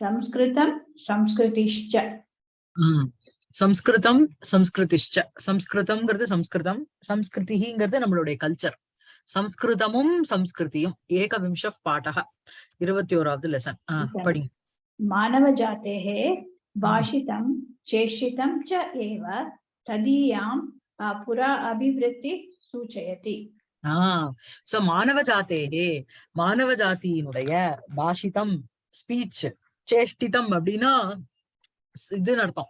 சம்ஸ்கிருதம் சம்ஸ்கிருதிஷ்ட சம்ஸ்கிருதம் சம்ஸ்கிருதிஷ்ட சம்ஸ்கிருதம்ங்கிறது சம்ஸ்கிருதம் சம்ஸ்கிருதிங்கிறது நம்மளுடைய கல்ச்சர் சம்ஸ்கிருதமும் சம்ஸ்கிருதியும் ஏக விம்ச பாட்டக இருபத்தி ஓராவது லெசன் படிங்க. மாணவ ஜாத்தேகே பாஷிதம் சேஷிதம் ச ஏவ ததீயாம் புரா அபிவிருத்தி சூச்சயதி ஆஹ் மாணவ ஜாத்தேகே மாணவ ஜாத்தியினுடைய பாஷிதம் ஸ்பீச் சேஷ்டிதம் அப்படின்னா இதுன்னு அர்த்தம்.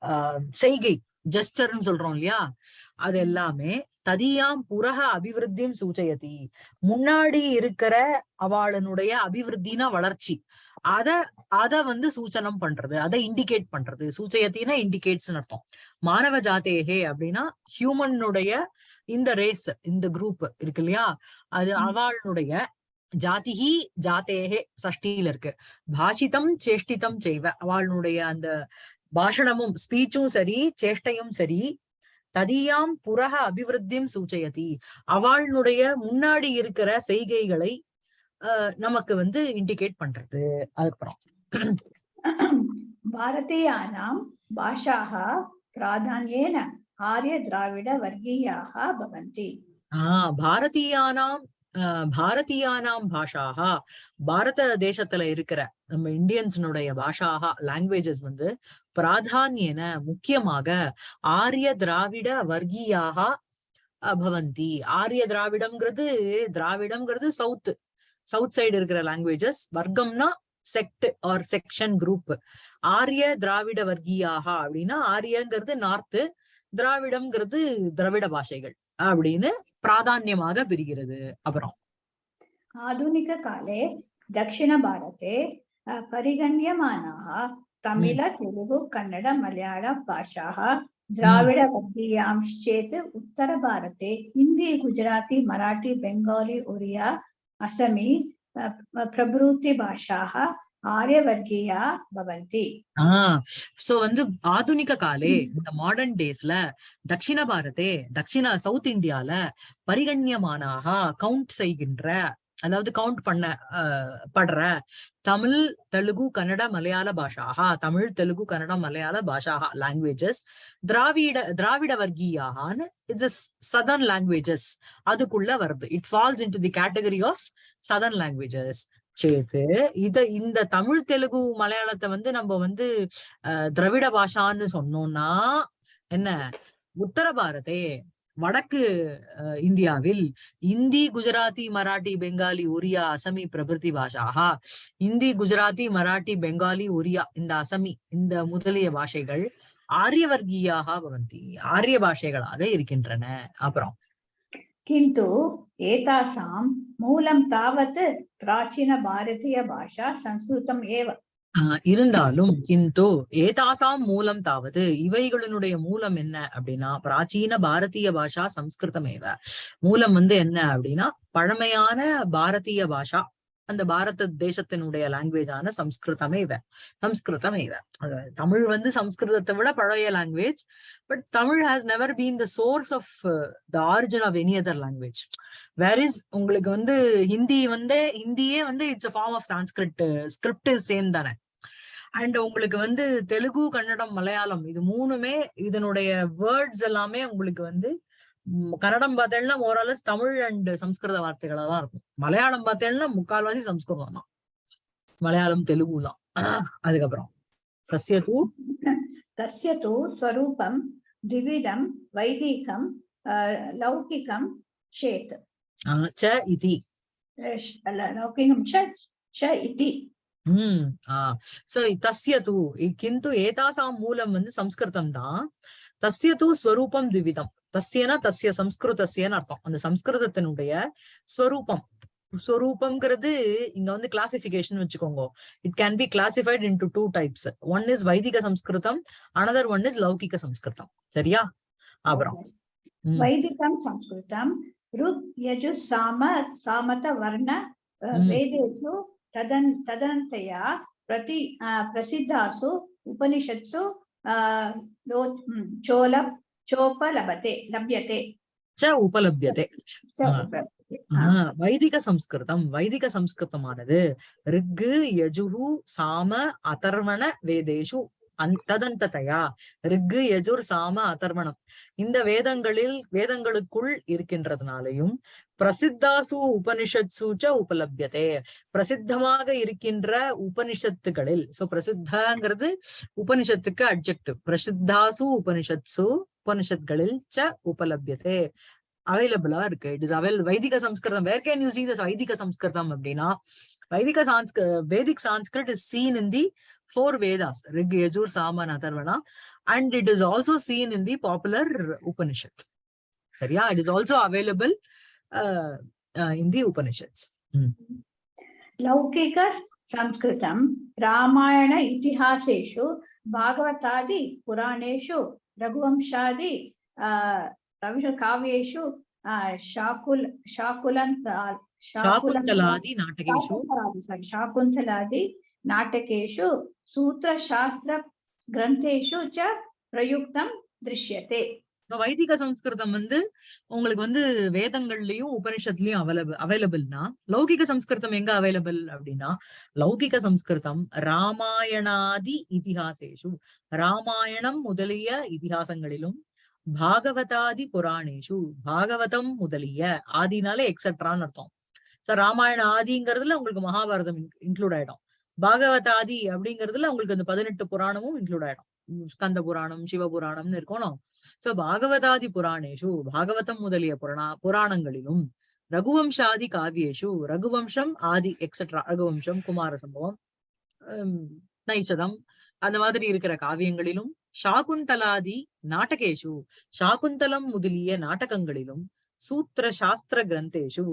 ஆஹ் செய்கை ஜெஸ்டர்னு சொல்றோம் இல்லையா? அது எல்லாமே ததியாம் புரக அபிவிருத்தியும் சூச்சயதி. முன்னாடி இருக்கிற அவளுடைய அபிவிருத்தினா வளர்ச்சி. அத அத வந்து சூச்சனம் பண்றது அதை இண்டிகேட் பண்றது. சூச்சயத்தினா இண்டிகேட்ஸ் அர்த்தம். மானவ ஜாத்தேகே அப்படின்னா ஹியூமனுடைய இந்த ரேஸ் இந்த குரூப் இருக்கு இல்லையா? அது. அவளுடைய ஜாதிகி ஜாத்தேகே சஷ்டியில இருக்கு. பாஷிதம் சேஷ்டிதம் செய்வ. அவளுடைய அந்த பாஷணமும் ஸ்பீச்சும் சரி சேஷ்டையும் சரி ததியாம் புறக அபிவிருத்தியும் சூச்சயதி. அவளுடைய முன்னாடி இருக்கிற செய்கைகளை நமக்கு வந்து இண்டிகேட் பண்றது. அதுக்கப்புறம். பாரதீயானாம் பாஷாக பிராதான்யேன ஆரிய திராவிட வர்க்கீயாக பவந்தி. ஆஹ் பாரதீயானாம் பாஷாகா பாரத தேசத்துல இருக்கிற நம்ம இந்தியன்ஸினுடைய பாஷாகா லாங்குவேஜஸ் வந்து பிராதான்யன முக்கியமாக ஆரிய திராவிட வர்க்கீயாக பவந்தி ஆரிய திராவிடம்ங்கிறது திராவிடம்ங்கிறது சவுத் சவுத் சைடு இருக்கிற லாங்குவேஜஸ் வர்க்கம்னா செக்ட் ஆர் செக்ஷன் குரூப் ஆரிய திராவிட வர்க்கீயாக அப்படின்னா ஆரியங்கிறது நார்த்து திராவிடம்ங்கிறது திராவிட பாஷைகள் அப்படின்னு प्राधान्यमाग विरिगिरदु अपरम् आधुनिककाले दक्षिणभारते परिगण्यमानाः तमिळ तेलुगु कन्नड मलयाळ भाषाः द्राविडवर्गीयांश्चेत् उत्तरभारते हिन्दी गुजराती मराठी बेङ्गाली ओरिया असमी प्रभृतिभाषाः ஆரியவர்கீயா சோ வந்து ஆதுனிக காலே மாடர்ன் டேஸ்ல தட்சிண பாரதே தட்சிண சவுத் இந்தியால பரிகண்யமானாக கவுண்ட் செய்கின்ற அதாவது கவுண்ட் பண்ண படுற தமிழ் தெலுங்கு கன்னட மலையாள பாஷாக தமிழ் தெலுங்கு கன்னட மலையாள பாஷாக லாங்குவேஜஸ் திராவிட திராவிட வர்க்கீயான்னு இட்ஸ் சதர்ன் லாங்குவேஜஸ் அதுக்குள்ள வருது. It falls in to the category of southern languages சேத்து இத இந்த தமிழ் தெலுங்கு மலையாளத்தை வந்து நம்ம வந்து அஹ், திராவிட பாஷான்னு சொன்னோம்னா என்ன? உத்தர பாரதே வடக்கு இந்தியாவில் இந்தி குஜராத்தி மராட்டி பெங்காலி ஒரியா அசமி பிரபிருதி பாஷாகா இந்தி குஜராத்தி மராட்டி பெங்காலி ஒரியா இந்த அசமி இந்த முதலிய பாஷைகள் ஆரியவர்கீயாக பவந்தி ஆரிய பாஷைகளாக இருக்கின்றன. அப்புறம் किन्तु एतासां मूलं तावत् प्राचीनभारतीयभाषा संस्कृतम् एव ஆஹ் இருந்தாலும் கிந்து ஏதாசாம் மூலம் தாவது இவைகளினுடைய மூலம் என்ன அப்படின்னா பிராச்சீன பாரதிய பாஷா சம்ஸ்கிருதமேவ மூலம் வந்து என்ன அப்படின்னா பழமையான பாரதிய பாஷா அந்த பாரத தேசத்தினுடைய லாங்குவேஜான சம்ஸ்கிருதமே இவ. சம்ஸ்கிருதமே இவ. தமிழ் வந்து சம்ஸ்கிருதத்தை விட பழைய language but Tamil has never been the source of the origin of any other language where is உங்களுக்கு வந்து ஹிந்தி வந்து ஹிந்தியே வந்து it's a form of Sanskrit script same தானே. அண்ட் உங்களுக்கு வந்து தெலுங்கு கன்னடம் மலையாளம் இது மூணுமே இதனுடைய வேர்ட்ஸ் எல்லாமே உங்களுக்கு வந்து கன்னடம் பார்த்தேன்னா ஓரளவு தமிழ் அண்ட் சம்ஸ்கிருத வார்த்தைகளா தான் இருக்கும். மலையாளம் பார்த்தேன்னா முக்கால்வாசி சம்ஸ்கிருதம் தான். மலையாளம் தெலுங்கு தான் அதுக்கப்புறம். தஸ்ய தூ தஸ்ய தூ ஸ்வரூபம் திவிடம் வைதீகம் லௌகிகம் சேத். ச சோ தஸ்ய தூ கிந்து ஏதாசாம் மூலம் வந்து சம்ஸ்கிருதம் தான். தஸ்ய தூ ஸ்வரூபம் திவிதம். தஸ்யனா தஸ்ய சம்ஸ்கிருதஸ்யன்னு அர்த்தம். அந்த சம்ஸ்கிருதத்தினுடைய ஸ்வரூபம். ஸ்வரூபம்ங்கிறது இங்க வந்து கிளாசிபிகேஷன் வச்சுக்கோங்க. It can be classified into two types one is வைதிக சம்ஸ்கிருதம் அனதர் ஒன் இஸ் லௌகிக சம்ஸ்கிருதம். சரியா? அப்புறம். வைதிகம் சம்ஸ்கிருதம் ருக் யஜு சாம சாமத வர்ண வேதேசு ததன் ததனந்தயா பிரதி பிரசித்தாசு உபனிஷத்சு प्रति अ, प्रसिद्धासु उपनिषत्सु अ, लो- mm, चोल चोपलभते लभ्यते ச உபலபியதே च Ah. उपलभ्यते। ஆஹ் வைதிக சம்ஸ்கிருதம் வைதிக சம்ஸ்கிருதமானது ரிக்கு யஜுகு சாம அதர்வண வேதேஷு அந் ததந்ததையா ரிக்கு யஜுர் சாம அதர்வணம் இந்த வேதங்களில் வேதங்களுக்குள் இருக்கின்றதுனாலையும் பிரசித்தாசு உபனிஷத்சு ச உபலபியதே. பிரசித்தமாக இருக்கின்ற உபனிஷத்துகளில் சோ பிரசித்தங்கிறது உபனிஷத்துக்கு அட்ஜெக்டிவ் பிரசித்தாசு உபனிஷத்சு உபனிஷத்களில் ச உபலபியதே. அவைலபிளா இருக்கு. இட் இஸ் அவைல் வைதிக Samskritam. Where can you see this வைதிக சம்ஸ்கிருதம் அப்படின்னா வைதிக சான்ஸ்க Vedic Sanskrit is seen in the four Vedas, Rig, Yajur, Sama, and Atharvana. And it is also seen in the popular Upanishad. Yeah, it is also available uh, uh, in the Upanishads. Mm. Laukika Sanskritam, Ramayana Itihaseshu, Bhagavatadi, Puraneshu, Raghuvamshadi, uh, काव्येषु शाकुल शाकुलन्त शाकुन्तलादि नाटकेषु शाकुन्तलादि नाटकेषु सूत्रशास्त्रग्रन्थेषु च प्रयुक्तं दृश्यते So, வைதிக சம்ஸ்கிருதம் வந்து உங்களுக்கு வந்து வேதங்கள்லயும் உபனிஷத்துலயும் available அவைலபிள்னா லௌகிக சம்ஸ்கிருதம் எங்க available அப்படின்னா லௌகிக சம்ஸ்கிருதம் ராமாயணாதி இதிகாசேஷு ராமாயணம் முதலிய இதிகாசங்களிலும் பாகவதாதி புராணேஷு பாகவதம் முதலிய ஆதினாலே எக்ஸெட்ரான்னு அர்த்தம் சோ ராமாயண ஆதிங்கிறதுல உங்களுக்கு மகாபாரதம் இன்க்ளூட் ஆயிடும் பாகவதாதி அப்படிங்கிறதுல உங்களுக்கு அந்த பதினெட்டு புராணமும் இன்க்ளூட் ஆயிடும். ஸ்கந்த புராணம் சிவபுராணம்னு இருக்கணும். சோ பாகவதாதி புராணேஷு பாகவதம் முதலிய புராணா புராணங்களிலும் ரகுவம்சாதி காவியேஷு ரகுவம்சம் ஆதி எக்ஸட்ரா ரகுவம்சம் குமார சம்பவம் ஹம், நைச்சதம் அந்த மாதிரி இருக்கிற காவியங்களிலும் சாகுந்தலாதி நாடகேஷு சாகுந்தலம் முதலிய நாடகங்களிலும் சூத்திர சாஸ்திர கிரந்தேஷு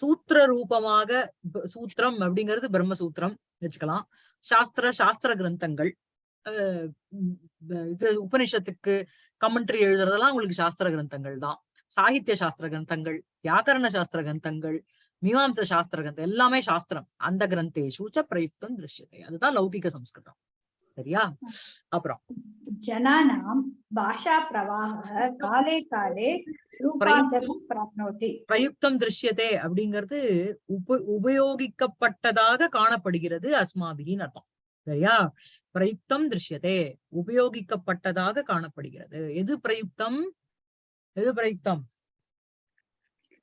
சூத்திர ரூபமாக சூத்திரம் அப்படிங்கிறது பிரம்மசூத்திரம் வச்சுக்கலாம். சாஸ்திர சாஸ்திர கிரந்தங்கள் இது உபனிஷத்துக்கு கமெண்ட்ரி எழுதுறதெல்லாம் உங்களுக்கு சாஸ்திர கிரந்தங்கள் தான். சாகித்ய சாஸ்திர கிரந்தங்கள் வியாக்கரண சாஸ்திர கிரந்தங்கள் மீமாம்ச சாஸ்திர கிரந்தம் எல்லாமே சாஸ்திரம். அந்த கிரந்தேஷு ச பிரயுக்தம் திருஷ்யத்தை. அதுதான் லௌகிக சம்ஸ்கிருதம். சரியா? அப்புறம். ஜனானாம் பாஷா பிரவாக காலே காலே பிரயுக்தம். திருஷ்யதே அப்படிங்கிறது உப உபயோகிக்கப்பட்டதாக காணப்படுகிறது அஸ்மாபிகின் அர்த்தம். சரியா? பிரயுக்தம் திருஷ்யதே உபயோகிக்கப்பட்டதாக காணப்படுகிறது. எது பிரயுக்தம்? எது பிரயுக்தம்?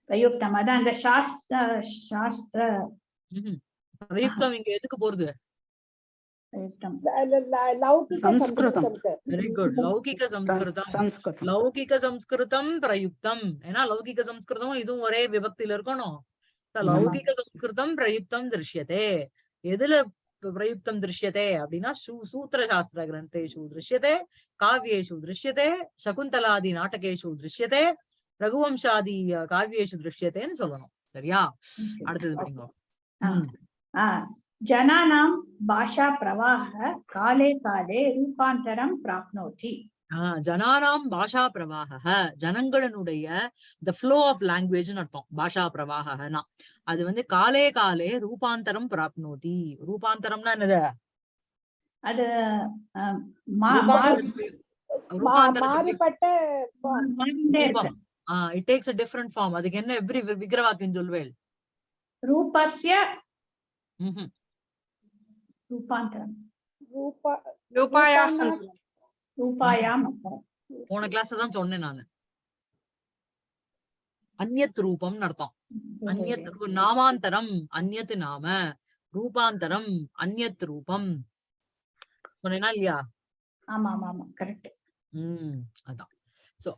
பிரயுக்தம். அதான் அந்த சாஸ்திர சாஸ்திர பிரயுக்தம் இங்க எதுக்கு போறது? பிரயுக்தம் லௌகிக சம்ஸ்கிருதம். சம்ஸ்கிருதம் வெரி குட் லௌகிக சம்ஸ்கிருதம். சம்ஸ்கிருதம். லௌகிக சம்ஸ்கிருதம் பிரயுக்தம். ஏன்னா லௌகிக சம்ஸ்கிருதம் இதுவும் ஒரே விபக்தியில இருக்கணும். லௌகிக சம்ஸ்கிருதம் பிரயுக்தம் திருஷ்யதே. எதுல பிரயுக்தம் திருஷ்யதே அப்படின்னா சூத்திர சாஸ்திர கிரந்தேஷு திருஷ்யதே காவியேஷு திருஷ்யதே சகுந்தலாதி நாடகேஷு திருஷ்யதே ரகுவம்சாதி காவியேஷு திருஷ்யதேன்னு சொல்லணும். சரியா? அடுத்தது जनानां भाषाप्रवाहः काले काले रूपान्तरं प्राप्नोति ஆஹ் ஜனானாம் பாஷா பிரவாக ஜனங்களினுடைய த ஃப்ளோ ஆஃப் லாங்குவேஜ்னு அர்த்தம் பாஷா பிரவாகனா அது வந்து காலே காலே ரூபாந்தரம் பிராப்னோதி ரூபாந்தரம்னா என்னது அது ஆ, மா- மா- ரூபாந்தரத்துக்கு- ரூபாந்தரத்துக்கு மாறுபட்ட form. மாறிண்டே இருக்கு. ரூபம். Ah it takes a different form அதுக்கு என்ன எப்படி வி- விக்கிரவாக்கியம் சொல்வேல் ரூபஸ்ய ம்ஹும். ரூபாந்தரம் ரூபா ரூபாயாம். போன கிளாஸ் தான் சொன்னேன் நானு. அந்யத் ரூபம்னு அர்த்தம். அந்யத் ரூ- நாமாந்தரம் அந்யத் நாம ரூபாந்தரம் அந்யத் ரூபம். சொன்னேனா இல்லையா? ஆமா ஆமா ஆமா கரெக்ட் உம் அதான். சோ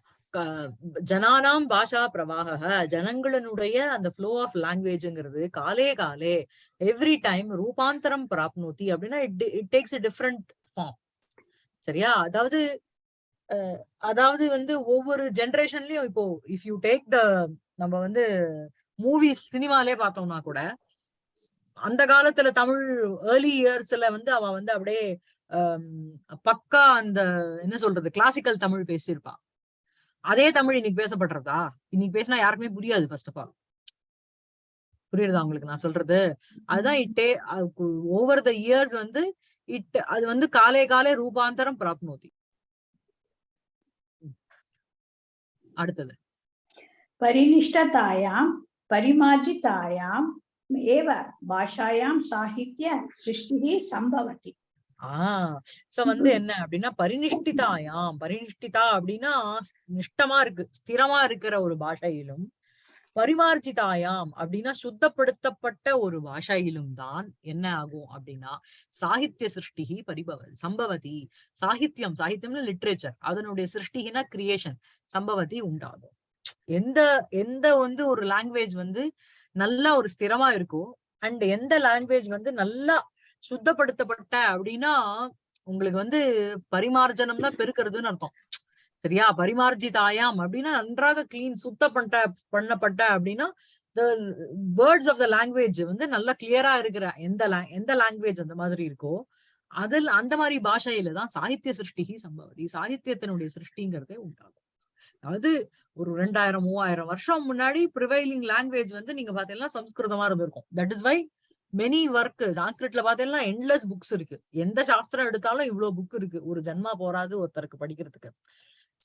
ஜனானாம் பாஷா பிரவாக ஜனங்களினுடைய அந்த ஃப்ளோ ஆஃப் லாங்குவேஜ்ங்கிறது காலே காலே எவ்ரி டைம் ரூபாந்தரம் பிராப்னோத்தி அப்படின்னா இட் டேக்ஸ் டிஃப்ரெண்ட் ஃபார்ம் சரியா? அதாவது அதாவது வந்து ஒவ்வொரு ஜெனரேஷன்லயும் இப்போ இஃப் யூ டேக் த நம்ம வந்து மூவிஸ் சினிமாலே பார்த்தோம்னா கூட அந்த காலத்துல தமிழ் ஏர்லி இயர்ஸ்ல வந்து அவ வந்து அப்படியே பக்கா அந்த என்ன சொல்றது கிளாசிக்கல் தமிழ் பேசியிருப்பான் அதே தமிழ் இன்னைக்கு பேசப்படுறதா? இன்னைக்கு பேசினா யாருக்குமே புரியாது ஃபர்ஸ்ட் ஆஃப் ஆல் புரியுறதா உங்களுக்கு நான் சொல்றது? அதுதான் இட்டே ஓவர் த இயர்ஸ் வந்து இட் அது வந்து காலே காலே ரூபாந்தரம் பிராப்னோதி. அடுத்தது. பரினிஷ்டதாயாம் பரிமாஜிதாயாம் ஏவ பாஷாயாம் சாகித்ய சிருஷ்டி சம்பவத்தி ஆஹ் சோ வந்து என்ன அப்படின்னா பரிநிஷ்டிதாயாம். பரிநிஷ்டிதா அப்படின்னா நிஷ்டமா இருக்கு ஸ்திரமா இருக்கிற ஒரு பாஷையிலும் பரிமார்ஜிதாயாம் அப்படின்னா சுத்தப்படுத்தப்பட்ட ஒரு பாஷையிலும் தான் என்ன ஆகும் அப்படின்னா சாகித்ய சிருஷ்டிகி பரிபவ சம்பவதி. சாகித்யம் சாகித்யம்னு லிட்ரேச்சர் அதனுடைய சிருஷ்டிகினா கிரியேஷன் சம்பவதி உண்டாகும். எந்த எந்த வந்து ஒரு லாங்குவேஜ் வந்து நல்லா ஒரு ஸ்திரமா இருக்கோ அண்ட் எந்த லாங்குவேஜ் வந்து நல்லா சுத்தப்படுத்தப்பட்ட அப்படின்னா உங்களுக்கு வந்து பரிமார்ஜனம்னா பெருக்கிறதுன்னு அர்த்தம். சரியா? பரிமார்ஜிதாயாம் அப்படின்னா நன்றாக கிளீன் சுத்த பண்ண பண்ணப்பட்ட அப்படின்னா வேர்ட்ஸ் ஆஃப் த லாங்குவேஜ் வந்து நல்லா கிளியரா இருக்கிற எந்த எந்த லாங்குவேஜ் அந்த மாதிரி இருக்கோ அதில் அந்த மாதிரி பாஷையில தான் சாகித்ய சிருஷ்டிகி சம்பவதி சாகித்யத்தினுடைய சிருஷ்டிங்கிறதே உண்டாகும். அதாவது ஒரு ரெண்டாயிரம் மூவாயிரம் வருஷம் முன்னாடி ப்ரிவைலிங் லாங்குவேஜ் வந்து நீங்க பாத்தீங்கன்னா சம்ஸ்கிருதமா இருந்திருக்கும். That is why many work சான்ஸ்கிரிட்ல பாத்தீங்கன்னா எண்ட்லெஸ் புக்ஸ் இருக்கு. எந்த சாஸ்திரம் எடுத்தாலும் இவ்வளவு புக் இருக்கு. ஒரு ஜென்மா போறாது ஒருத்தருக்கு படிக்கிறதுக்கு.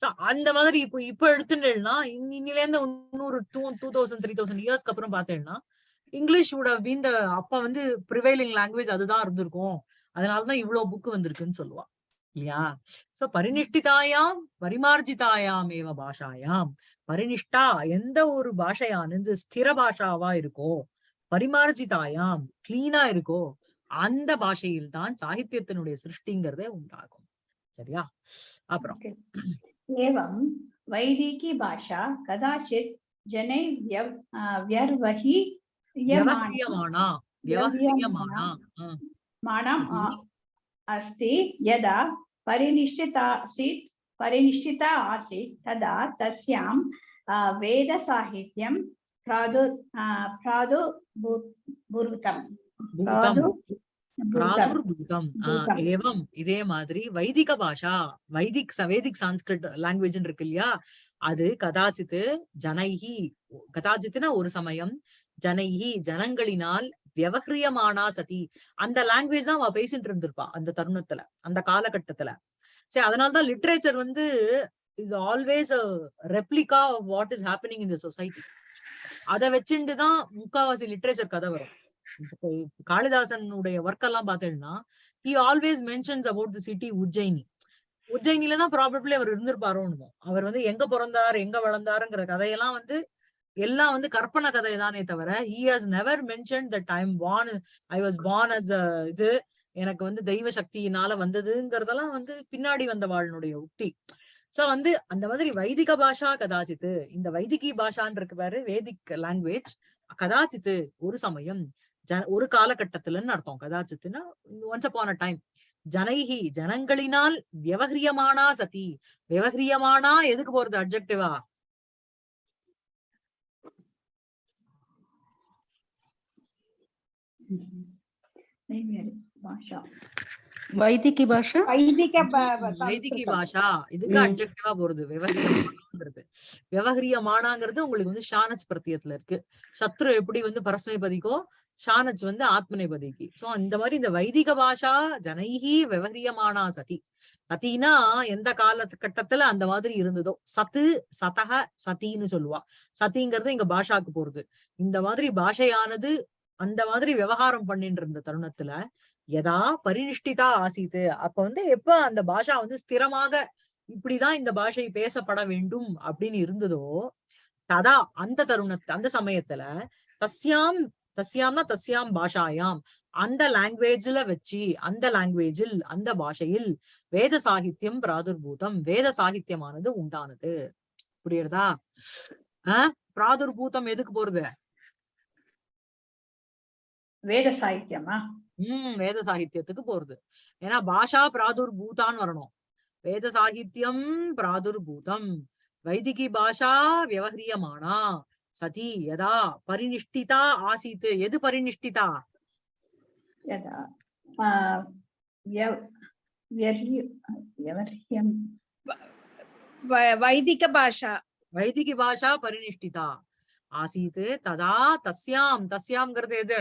சோ அந்த மாதிரி இப்போ இப்ப எடுத்துட்டேன்னா இன்னில இருந்து இன்னொரு two two thousand three thousand இயர்ஸ்க்கு அப்புறம் பாத்தீங்கன்னா இங்கிலீஷ் உட வீந்த அப்ப வந்து ப்ரிவைலிங் லாங்குவேஜ் அதுதான் இருந்திருக்கும். அதனாலதான் இவ்வளவு புக் வந்திருக்குன்னு சொல்லுவா. இல்லையா? சோ பரிநிஷ்டிதாயாம் பரிமார்ஜிதாயாம் ஏவ பாஷாயாம். பரிநிஷ்டா எந்த ஒரு பாஷையானது ஸ்திர பாஷாவா இருக்கோ பரிமார்ஜிதாயாம் கிளீனா இருக்கோ அந்த பாஷையில் தான் சாகித்யத்தினுடைய சிருஷ்டிங்கிறதே உண்டாகும் சரியா அப்புறம் एवं वैदिकी भाषा कदाचित् जनैः व्यव आ, व्यर्वहि வியவஹ்ரியமானா வியவஹ்ரியமானா ஆ, मानम् आ- சரி. अस्ति यदा परिनिष्ठिता आसीत् परिनिष्ठिता आसीत् तदा तस्यां आ, वेदसाहित्यं பிராதுர்பூதம் ஏவம் இதே மாதிரி வைதிக பாஷா வைதிக் வேதிக் சான்ஸ்கிரிட் லாங்குவேஜ் இருக்கு இல்லையா? அது கதாச்சித்து ஜனைஹி கதாச்சித்துனா ஒரு சமயம் ஜனைஹி ஜனங்களினால் விவகிரியமானா சதி. அந்த லாங்குவேஜ் தான் அவ பேசிட்டு இருந்திருப்பா அந்த தருணத்துல அந்த காலகட்டத்துல. சரி அதனாலதான் லிட்ரேச்சர் வந்து is always replica what is happening in the society அதை வச்சுட்டு தான் முக்காவாசி லிட்ரேச்சர் கதை வரும். காளிதாசனுடைய ஒர்க் எல்லாம் பார்த்தேன்னா he always mentions about the city Ujjaini உஜ்ஜயினில தான் ப்ராபப்ளி அவர் இருந்திருப்பாரோன்னு அவர் வந்து எங்க பிறந்தார் எங்க வளர்ந்தாருங்கிற கதையெல்லாம் வந்து எல்லாம் வந்து கற்பனை கதை தானே தவிர he has never mention that I am I was born as இது எனக்கு வந்து தெய்வ சக்தியினால வந்ததுங்கிறதெல்லாம் வந்து பின்னாடி வந்த வாழ்னுடைய உக்தி சோ வந்து அந்த மாதிரி வைதிக பாஷா கதாச்சித்து இந்த வைதிகி பாஷான் இருக்கு பாரு வேதிக் லாங்குவேஜ் கதாச்சித்து ஒரு சமயம் ஜன ஒரு காலகட்டத்துலன்னு அர்த்தம். கதாச்சித்துன்னா ஒன்ஸ் அப்பான் அ டைம் ஜனைகி ஜனங்களினால் வியவஹ்ரியமானா சதி? வியவஹ்ரியமானா எதுக்கு போறது அப்ஜெக்டிவா பாஷா. வைதிகி பாஷா? வைதிக வைதிகி. பாஷா. இதுக்கு ம். அப்ஜெக்டிவா போறது. விவகரியமானாங்கிறது விவகரியமானாங்கிறது உங்களுக்கு வந்து ஷானச் பிரத்தியத்துல இருக்கு. சத்ரு எப்படி வந்து பரஸ்மைபதிக்கோ ஷானச் வந்து ஆத்மநேபதிக்கு சோ இந்த மாதிரி இந்த வைதிக பாஷா ஜனைஹி விவகரியமானா சதி. சதினா எந்த காலகட்டத்துல அந்த மாதிரி இருந்ததோ. சத்து சதக சதின்னு சொல்லுவா. சதிங்கிறது இங்க பாஷாக்கு போறது. இந்த மாதிரி பாஷையானது அந்த மாதிரி விவகாரம் பண்ணிட்டு இருந்த தருணத்துல எதா பரிநிஷ்டிதா ஆசீத்து. அப்ப வந்து எப்ப அந்த பாஷா வந்து ஸ்திரமாக இப்படிதான் இந்த பாஷை பேசப்பட வேண்டும் அப்படின்னு இருந்ததோ ததா அந்த தருண அந்த சமயத்துல தஸ்யாம் தஸ்யாம்னா தஸ்யாம் பாஷாயாம். அந்த லாங்குவேஜ்ல வச்சு அந்த லாங்குவேஜில் அந்த பாஷையில் வேத சாகித்யம் பிராதுர்பூதம் வேத சாகித்யமானது உண்டானது. புரியுறதா ஆஹ் பிராதுர்பூதம் எதுக்கு போறது? வேத சாகித்யமா? உம் வேத சாகித்யத்துக்கு போறது. ஏன்னா பாஷா பிராதுர் பூதான்னு வரணும். வேத சாகித்யம் பிராதுர் பூதம். வைதிகி பாஷா வியவஹரியமானா சதி யதா பரிநிஷ்டிதா ஆசித்து எது பரிநிஷ்டிதா? வைதிக பாஷா. வைதிகி பாஷா பரிநிஷ்டிதா. ஆசீத் ததா தஸ்யாம். தஸ்யாம்ங்கிறது எது?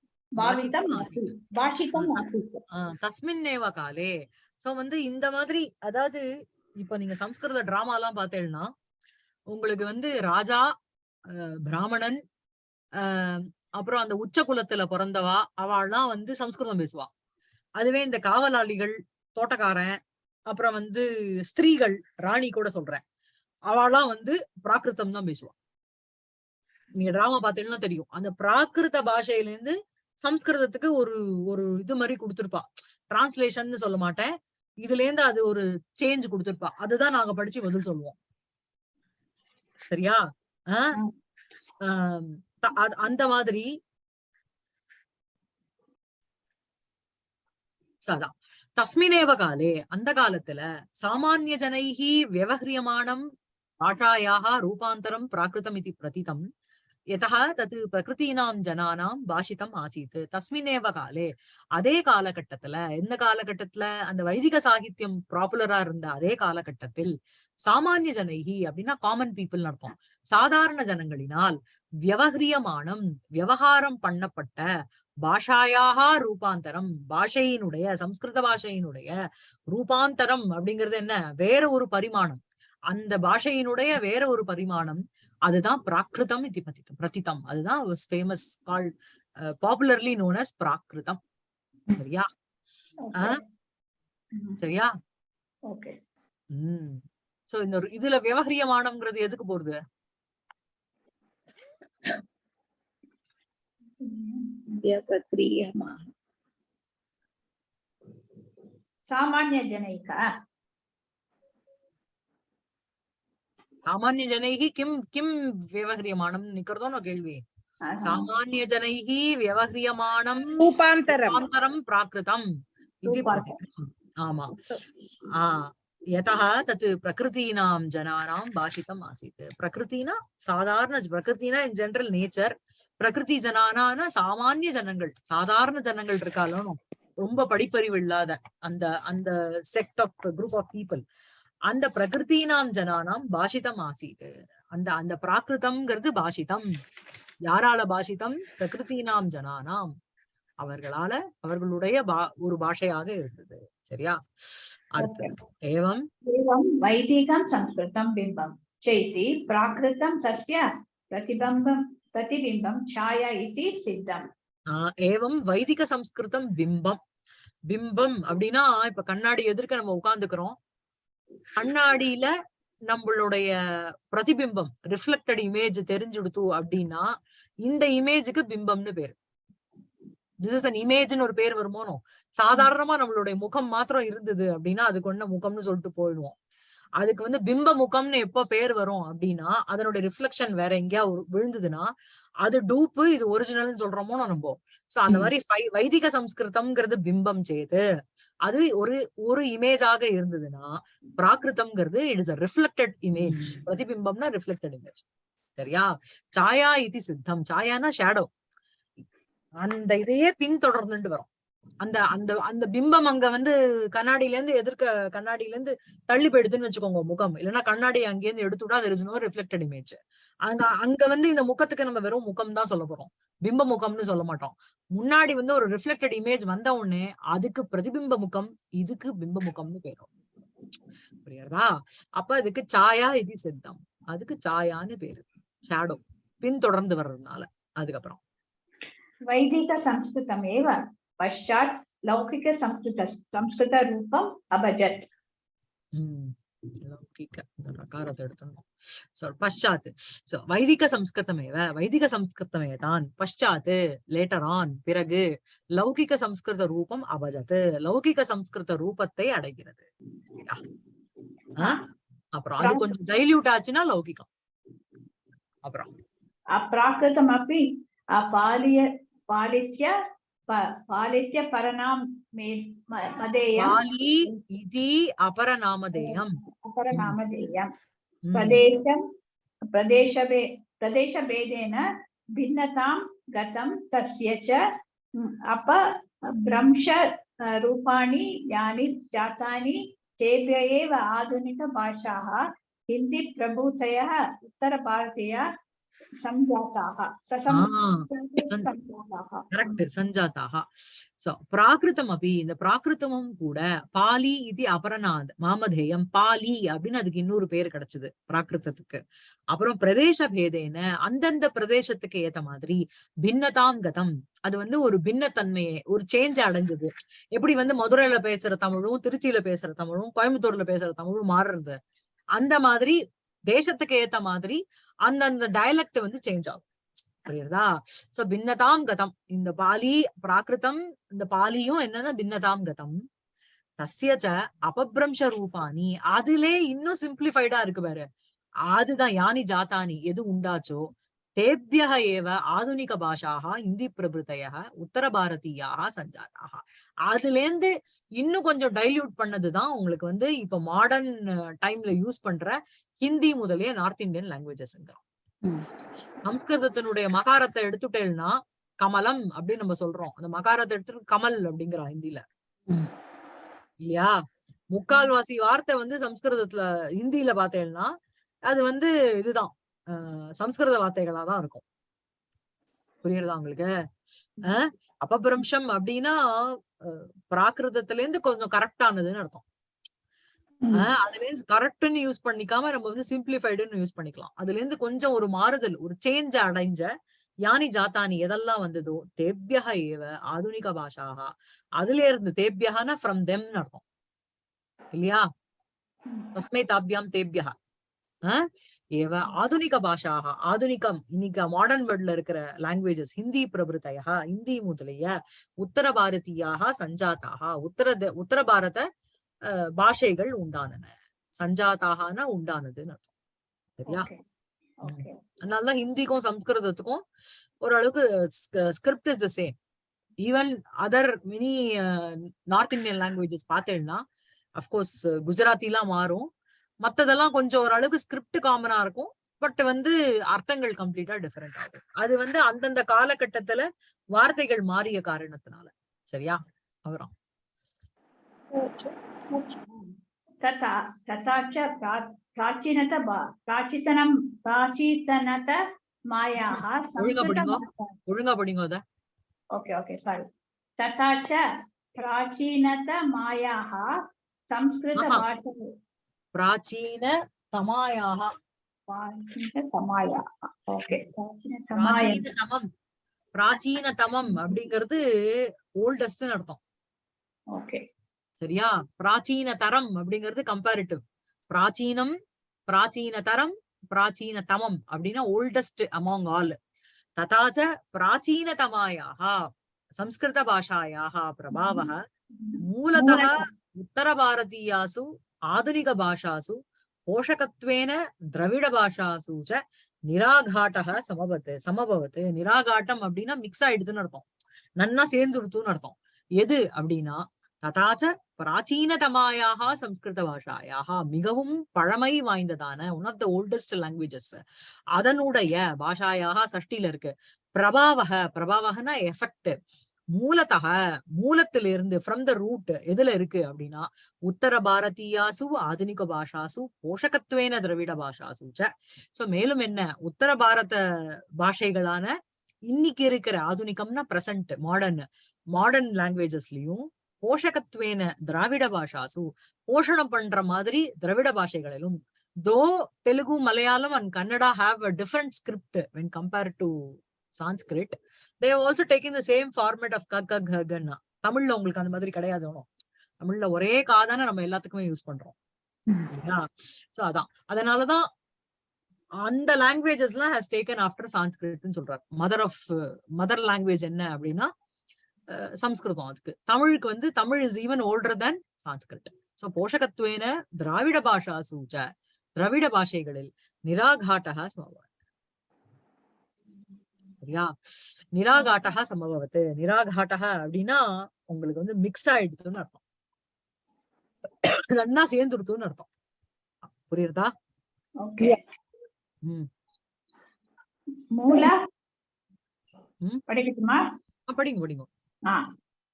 பாவிதம் ஆசீத் பாஷிதம் ஆசீத் தஸ்மின் நேவ காலே. சோ வந்து இந்த மாதிரி அதாவது இப்ப நீங்க சம்ஸ்கிருத டிராமா எல்லாம் பார்த்தேன்னா உங்களுக்கு வந்து ராஜா பிராமணன் அப்புறம் அந்த உச்ச குலத்துல பிறந்தவா அவள்லாம் வந்து சம்ஸ்கிருதம் பேசுவா. அதுவே இந்த காவலாளிகள் தோட்டக்காரன் அப்புறம் வந்து ஸ்திரீகள் ராணி கூட சொல்றேன். அவளாம் வந்து பிராகிருத்தம் தான் பேசுவான் நீங்க டிராமா பார்த்தீங்கன்னா தெரியும். அந்த பிராகிருத பாஷையில இருந்து சம்ஸ்கிருதத்துக்கு ஒரு ஒரு இது மாதிரி கொடுத்திருப்பா. டிரான்ஸ்லேஷன் சொல்ல மாட்டேன். இதுல இருந்து அது ஒரு சேஞ்ச் கொடுத்திருப்பா. அதுதான் நாங்க படிச்சு பதில் சொல்லுவோம். சரியா? அந்த மாதிரி. சதா தஸ்மினேவ காலே அந்த காலத்துல சாமானிய ஜனைஹி வியவஹ்ரியமானம் பாஷாயாக ரூபாந்தரம் பிராகிருதம் இது பிரதிதம். यतः तत् பிரகிருத்தீனாம் ஜனானாம் பாஷிதம் ஆசீத் தஸ்மினேவ காலே அதே காலகட்டத்துல எந்த காலகட்டத்துல அந்த வைதிக சாகித்யம் பாப்புலரா இருந்த அதே காலகட்டத்தில் சாமானிய ஜனைகி அப்படின்னா காமன் பீப்புள் அர்த்தம் சாதாரண ஜனங்களினால் வியவகிரியமானம் விவகாரம் பண்ணப்பட்ட பாஷாயாக ரூபாந்தரம் பாஷையினுடைய சம்ஸ்கிருத பாஷையினுடைய ரூபாந்தரம் அப்படிங்கிறது என்ன? வேற ஒரு பரிமாணம். அந்த பாஷையினுடைய வேற ஒரு பரிமாணம் அதுதான் பிராகிருதம் இது பதித்தம் பிரதிதம். அதுதான் famous call popularly known as Prakritam. சரியா? சரியா? உம் சோ இந்த இதுல விவகரியமானம்ங்கிறது எதுக்கு போடுது? சாமானிய ஜனைக்கா சாமானிய ஜனைகி கிம் கிம் விவகரியமானம் நிக்கிறதோ நான் கேள்வி சாமானிய ஜனைகி விவகரியமானம் रूपान्तरम् ரூபாந்தரம் பிராகிருதம் இது ரூபாந்தரம். பிரதிதம். ஆமா ஆ யதः தத் பிரகிருதீனாம் ஜனானாம் பாஷிதம் ஆசீத் பிரகிருத்தினா சாதாரண பிரகிருத்தினா இன் ஜெனரல் நேச்சர் பிரகிருதி ஜனானான சாமானிய ஜனங்கள் சாதாரண ஜனங்கள் இருக்காலும் ரொம்ப படிப்பறிவு இல்லாத அந்த அந்த sect of group of people அந்த பிரகிருத்தினாம் ஜனானாம் பாஷிதம் ஆசீத். அந்த அந்த பிராகிருதம்ங்கிறது பாஷிதம். யாரால பாஷிதம்? பிரகிருத்தினாம் ஜனானாம். அவர்களால அவர்களுடைய பா ஒரு பாஷையாக இருந்தது. சரியா? அர்த்தம் ஏவம்? வைதிகம் சம்ஸ்கிருதம் பிம்பம். செய்தி பிராகிருதம் தஸ்ய பிரதிபிம்பம் பிரதிபிம்பம் சாயா இது சித்தம். ஏவம் வைதிக சம்ஸ்கிருதம் பிம்பம். பிம்பம் அப்படின்னா இப்ப கண்ணாடி எதிர்க்க நம்ம உட்கார்ந்துக்கிறோம். கண்ணாடியில நம்மளுடைய பிரதிபிம்பம் ரிஃப்ளெக்டட் இமேஜ் தெரிஞ்சுடுத்து அப்படின்னா இந்த இமேஜுக்கு பிம்பம்னு பேரு. திஸ் இஸ் அன் இமேஜ்னு ஒரு பேர் வருமோனோ சாதாரணமா நம்மளுடைய முகம் மாத்திரம் இருந்தது அப்படின்னா அதுக்கு ஒண்ணு முகம்னு சொல்லிட்டு போயிடுவோம். அதுக்கு வந்து பிம்ப முகம்னு எப்ப பேர் வரும் அப்படின்னா அதனுடைய ரிஃப்ளெக்ஷன் வேற எங்கேயா விழுந்ததுன்னா அது டூப்பு இது ஒரிஜினல்னு சொல்றோமோ நம்ம? சோ அந்த. மாதிரி வைதிக சம்ஸ்கிருதம்ங்கிறது பிம்பம் செய்து அது ஒரு ஒரு இமேஜாக இருந்ததுன்னா பிராகிருதம்ங்கிறது it is a reflected image பிரதிபிம்பம்னா reflected image சரியா? சாயா இது சித்தம் சாயானா ஷேடோ அந்த இதையே பின்தொடர்ந்துட்டு வரும். அந்த அந்த அந்த பிம்பம் அங்க வந்து கண்ணாடியில இருந்து எதிர்க்க கண்ணாடியில இருந்து தள்ளி போயிடுதுன்னு வச்சுக்கோங்க முகம். இல்லைன்னா கண்ணாடி அங்கேருந்து எடுத்துட்டா அது இஸ் நோ ரிஃப்ளெக்டட் இமேஜ் அங்க அங்க வந்து இந்த முகத்துக்கு நம்ம வெறும் முகம் தான் சொல்ல போறோம். பிம்ப முகம்னு சொல்ல மாட்டோம். முன்னாடி வந்து ஒரு ரிஃப்ளெக்டட் இமேஜ் வந்த உடனே அதுக்கு பிரதிபிம்ப முகம் இதுக்கு பிம்ப முகம்னு பேரும். புரியுறதா? அப்ப அதுக்கு சாயா இது சித்தம். அதுக்கு சாயான்னு பேரு. ஷேடோ பின்தொடர்ந்து வர்றதுனால. அதுக்கப்புறம். வைதிக சம்ஸ்கிருதம் ஏவ पश्चात् लौकिकसंस्कृत संस्कृतरूपम् अभजत् உம் லௌகிக இந்த ரகாரத்தை எடுத்துடணும் சோ பஷாத் சோ வைதிக சம்ஸ்கிருதமேவ வைதிக சம்ஸ்கிருதமே தான் பஷாத் லேட்டர் ஆன் பிறகு லௌகிக சம்ஸ்கிருத ரூபம் அபஜத் லௌகிக சம்ஸ்கிருத ரூபத்தை அடைகிறது சரியா? ஆ? அப்புறம் அது கொஞ்சம் டைல்யூட் ஆச்சுன்னா லௌகிகம் அப்புறம் अप्राकृतमपि अपाल्य पालित्य प- पालित्य परनाम मदेयं पाली इति अपरनामधेयम् अपरनामधेयं प्रदेशं प्रदेशभे प्रदेशभेदेन भिन्नतां गतं तस्य च उत्तरभारतीय சஞ்சாத்தாகா சோ பிராகிருதம் அபி இந்த பிராகிருதமும் கூட பாலி இது அபரநாத் மாமதேயம் பாலி அப்படின்னு அதுக்கு இன்னொரு பேர் கிடைச்சது பிராகிருதத்துக்கு அப்புறம் பிரதேச பேதேன அந்தந்த பிரதேசத்துக்கு ஏத்த மாதிரி பின்னதாம் கதம். அது வந்து ஒரு பின்னத்தன்மையை ஒரு சேஞ்ச் அடைஞ்சது. எப்படி வந்து மதுரையில பேசுற தமிழும் திருச்சியில பேசுற தமிழும் கோயம்புத்தூர்ல பேசுற தமிழும் மாறுறது. அந்த மாதிரி தேசத்துக்கு ஏத்த மாதிரி அந்தந்த டயலக்ட் வந்து சேஞ்ச் ஆகும். புரியுறதா? சோ பின்னதாம் கதம். இந்த பாலி பிராகிருதம் இந்த பாலியும் என்னன்னா பின்னதாம் கதம். தஸ்யச்ச அபபிரம்ச ரூபானி அதிலே இன்னும் சிம்பிளிஃபைடா இருக்கு பாரு. அதுதான் யானி ஜாத்தானி எது உண்டாச்சோ? தேபியக ஏவ ஆதுனிக பாஷாக இந்தி பிரபுத்தைய உத்தர பாரதியாக சஞ்சாராக அதுல இருந்து இன்னும் கொஞ்சம் டைல்யூட் பண்ணதுதான் உங்களுக்கு வந்து இப்ப மாடர்ன் டைம்ல யூஸ் பண்ற ஹிந்தி முதலிய நார்த் இந்தியன் லாங்குவேஜஸ். சம்ஸ்கிருதத்தினுடைய மகாரத்தை எடுத்துட்டேன்னா கமலம் அப்படின்னு நம்ம சொல்றோம். அந்த மகாரத்தை எடுத்துட்டு கமல் அப்படிங்கிறோம் ஹிந்தில. இல்லையா? முக்கால்வாசி வார்த்தை வந்து சம்ஸ்கிருதத்துல ஹிந்தியில பார்த்தேன்னா அது வந்து இதுதான். சம்ஸ்கிருத வார்த்தைகளா தான் இருக்கும். புரியுறதா உங்களுக்கு? அஹ் அபபிரம்சம் அப்படின்னா பிராகிருதத்துல இருந்து கொஞ்சம் கரெக்டானதுன்னு அர்த்தம். ம். ஆஹ் அதுல இருந்து கரெக்ட்னு யூஸ் பண்ணிக்காம நம்ம வந்து சிம்பிளிஃபைடுன்னு யூஸ் பண்ணிக்கலாம். அதுல இருந்து கொஞ்சம் ஒரு மாறுதல் ஒரு சேஞ்ச் அடைஞ்ச யானி ஜாத்தானி எதெல்லாம் வந்ததோ தேபியக ஏவ ஆதுனிக பாஷாக அதுல இருந்து தேபியகனா ஃப்ரம் தெம்னு அர்த்தம். இல்லையா? தஸ்மை தாபியாம் தேபியக ஆஹ் ஏவ ஆதுனிக பாஷாக ஆதுனிகம் இன்னைக்கு மாடர்ன் வேர்ல்ட்ல இருக்கிற லாங்குவேஜஸ் ஹிந்தி பிரபுத்தையா ஹிந்தி முதலிய உத்தர பாரதியாக சஞ்சாத்தாக உத்தர உத்தர பாரத பாஷைகள் உண்டானன. சஞ்சாதாகனா உண்டானதுன்னு அர்த்தம். சரியா. அதனாலதான் ஹிந்திக்கும் சம்ஸ்கிருதத்துக்கும் ஓரளவுக்கு script is the same. Even other mini north Indian languages பார்த்தேன்னா அஃப்கோர்ஸ் குஜராத்திலாம் மாறும். மத்ததெல்லாம் கொஞ்சம் ஓரளவுக்கு ஸ்கிரிப்ட் காமனா இருக்கும். பட் வந்து அர்த்தங்கள் கம்ப்ளீட்டா டிஃபரெண்ட் ஆகும். அது வந்து அந்தந்த காலகட்டத்துல வார்த்தைகள் மாறிய காரணத்தினால. சரியா? அவரம் तथा तथा च प्रा- प्राचीनत भा- प्राचीतनं प्राचीतनत मायाः ஒழுங்கா படிங்க. संस्कृतभाषा ஒழுங்கா படிங்க அத ओके ओके सारी तथा च प्राचीनत मायाः संस्कृतभाषा பிராச்சீன தமாயாக प्राचीनतमायाः ओके प्राचीनतमाय பிராச்சீன தமம் பிராச்சீன தமம் அப்படிங்கிறது ஓல்டஸ்ட்னு அர்த்தம் ओके சரியா? பிராச்சீன தரம் அப்படிங்கிறது கம்பேரிட்டிவ் பிராச்சீனம் பிராச்சீன தரம் பிராச்சீன தமம் அப்படின்னா ஓல்டஸ்ட் அமாங் ஆல் ததாச்ச பிராச்சீனதமாயாகா சம்ஸ்கிருத பாஷாயாகா பிரபாவக மூலதன உத்தர பாரதீயாசு ஆதுனிக பாஷாசு போஷகத்வேன திரவிட பாஷாசு ச நிராகாட்டக சமபத்து சமபவத்து. நிராகாட்டம் அப்படின்னா மிக்ஸ் ஆயிடுதுன்னு அர்த்தம். நன்னா சேர்ந்துடுத்துன்னு அர்த்தம். எது அப்படின்னா ததாச்ச பிராச்சீனதமாயாக சம்ஸ்கிருத பாஷாயாக மிகவும் பழமை வாய்ந்ததான one of the oldest languages அதனுடைய பாஷாயாக சஷ்டில இருக்கு. பிரபாவக பிரபாவகனா எஃபெக்ட் மூலத்தக மூலத்திலிருந்து ஃப்ரம் த ரூட் எதுல இருக்கு அப்படின்னா உத்தர பாரதியாசு ஆதுனிக பாஷாசு போஷகத்துவேன திரவிட பாஷாசு சோ. மேலும் என்ன உத்தர பாரத பாஷைகளான இன்னைக்கு இருக்கிற ஆதுனிகம்னா பிரசன்ட் மாடர்ன் மாடர்ன் லாங்குவேஜஸ்லயும் போஷகத்வேன திராவிட பாஷாசு போஷணம் பண்ற மாதிரி திராவிட பாஷைகளிலும் though Telugu Malayalam and Kannada have a different script when compare to Sanskrit they also taking the same format of கக் கக் தமிழ்ல உங்களுக்கு அந்த மாதிரி கிடையாது ஒண்ணும் தமிழ்ல ஒரே காதான நம்ம எல்லாத்துக்குமே யூஸ் பண்றோம். சோ அதான். அதனாலதான் அந்த லாங்குவேஜஸ் எல்லாம் ஹேஸ் டேக்கன் ஆஃப்டர் சான்ஸ்கிரிட்னு சொல்றாரு. மதர் ஆஃப் மதர் லாங்குவேஜ் என்ன அப்படின்னா சம்ஸ்கிருதம் அதுக்கு. தமிழுக்கு வந்து Tamil is even older than Sanskrit. So போஷகத்வேன திராவிட பாஷா சூச்ச திராவிட பாஷைகளில் நிராகாட்டக சமபவத் சரியா? நிராகாட்டக சமபவத்து நிராகாட்டக அப்படின்னா உங்களுக்கு வந்து மிக்ஸ்ட் ஆயிடுதுன்னு அர்த்தம். நன்னா சேர்ந்துடுத்துன்னு அர்த்தம். புரியுறதா? Okay. ம். மூல? ம். படிக்கட்டுமா? ஆ, படிங்க படிங்க.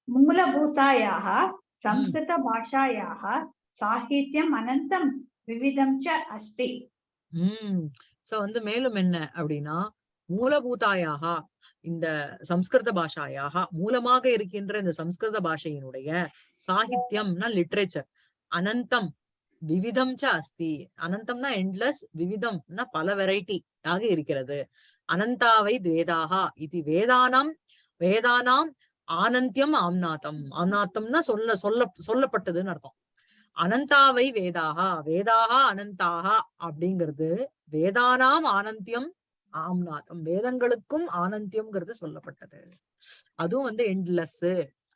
मूलभूतायाः संस्कृतभाषायाः साहित्यम् अनन्तं विविधं च अस्ति உம் சோ வந்து மேலும் என்ன அப்படின்னா மூலபூதாயாக இந்த சம்ஸ்கிருத பாஷாயாக மூலமாக இருக்கின்ற இந்த சம்ஸ்கிருத பாஷையினுடைய சாகித்யம்னா லிட்ரேச்சர் அனந்தம் விவிதம் ச அஸ்தி அனந்தம்னா எண்ட்லெஸ் விவிதம்னா பல வெரைட்டி ஆக இருக்கிறது அனந்தாவை வேதாகா இது வேதானாம் வேதானாம் ஆனந்தியம் ஆம்நாதம். ஆம்நாத்தம்னா சொல்ல சொல்ல சொல்லப்பட்டதுன்னு அர்த்தம். அனந்தாவை வேதாகா வேதாகா அனந்தாகா அப்படிங்கிறது வேதானாம் ஆனந்தியம் ஆம்நாத்தம் வேதங்களுக்கும் ஆனந்தியம்ங்கிறது சொல்லப்பட்டது. அதுவும் வந்து எண்ட்லெஸ்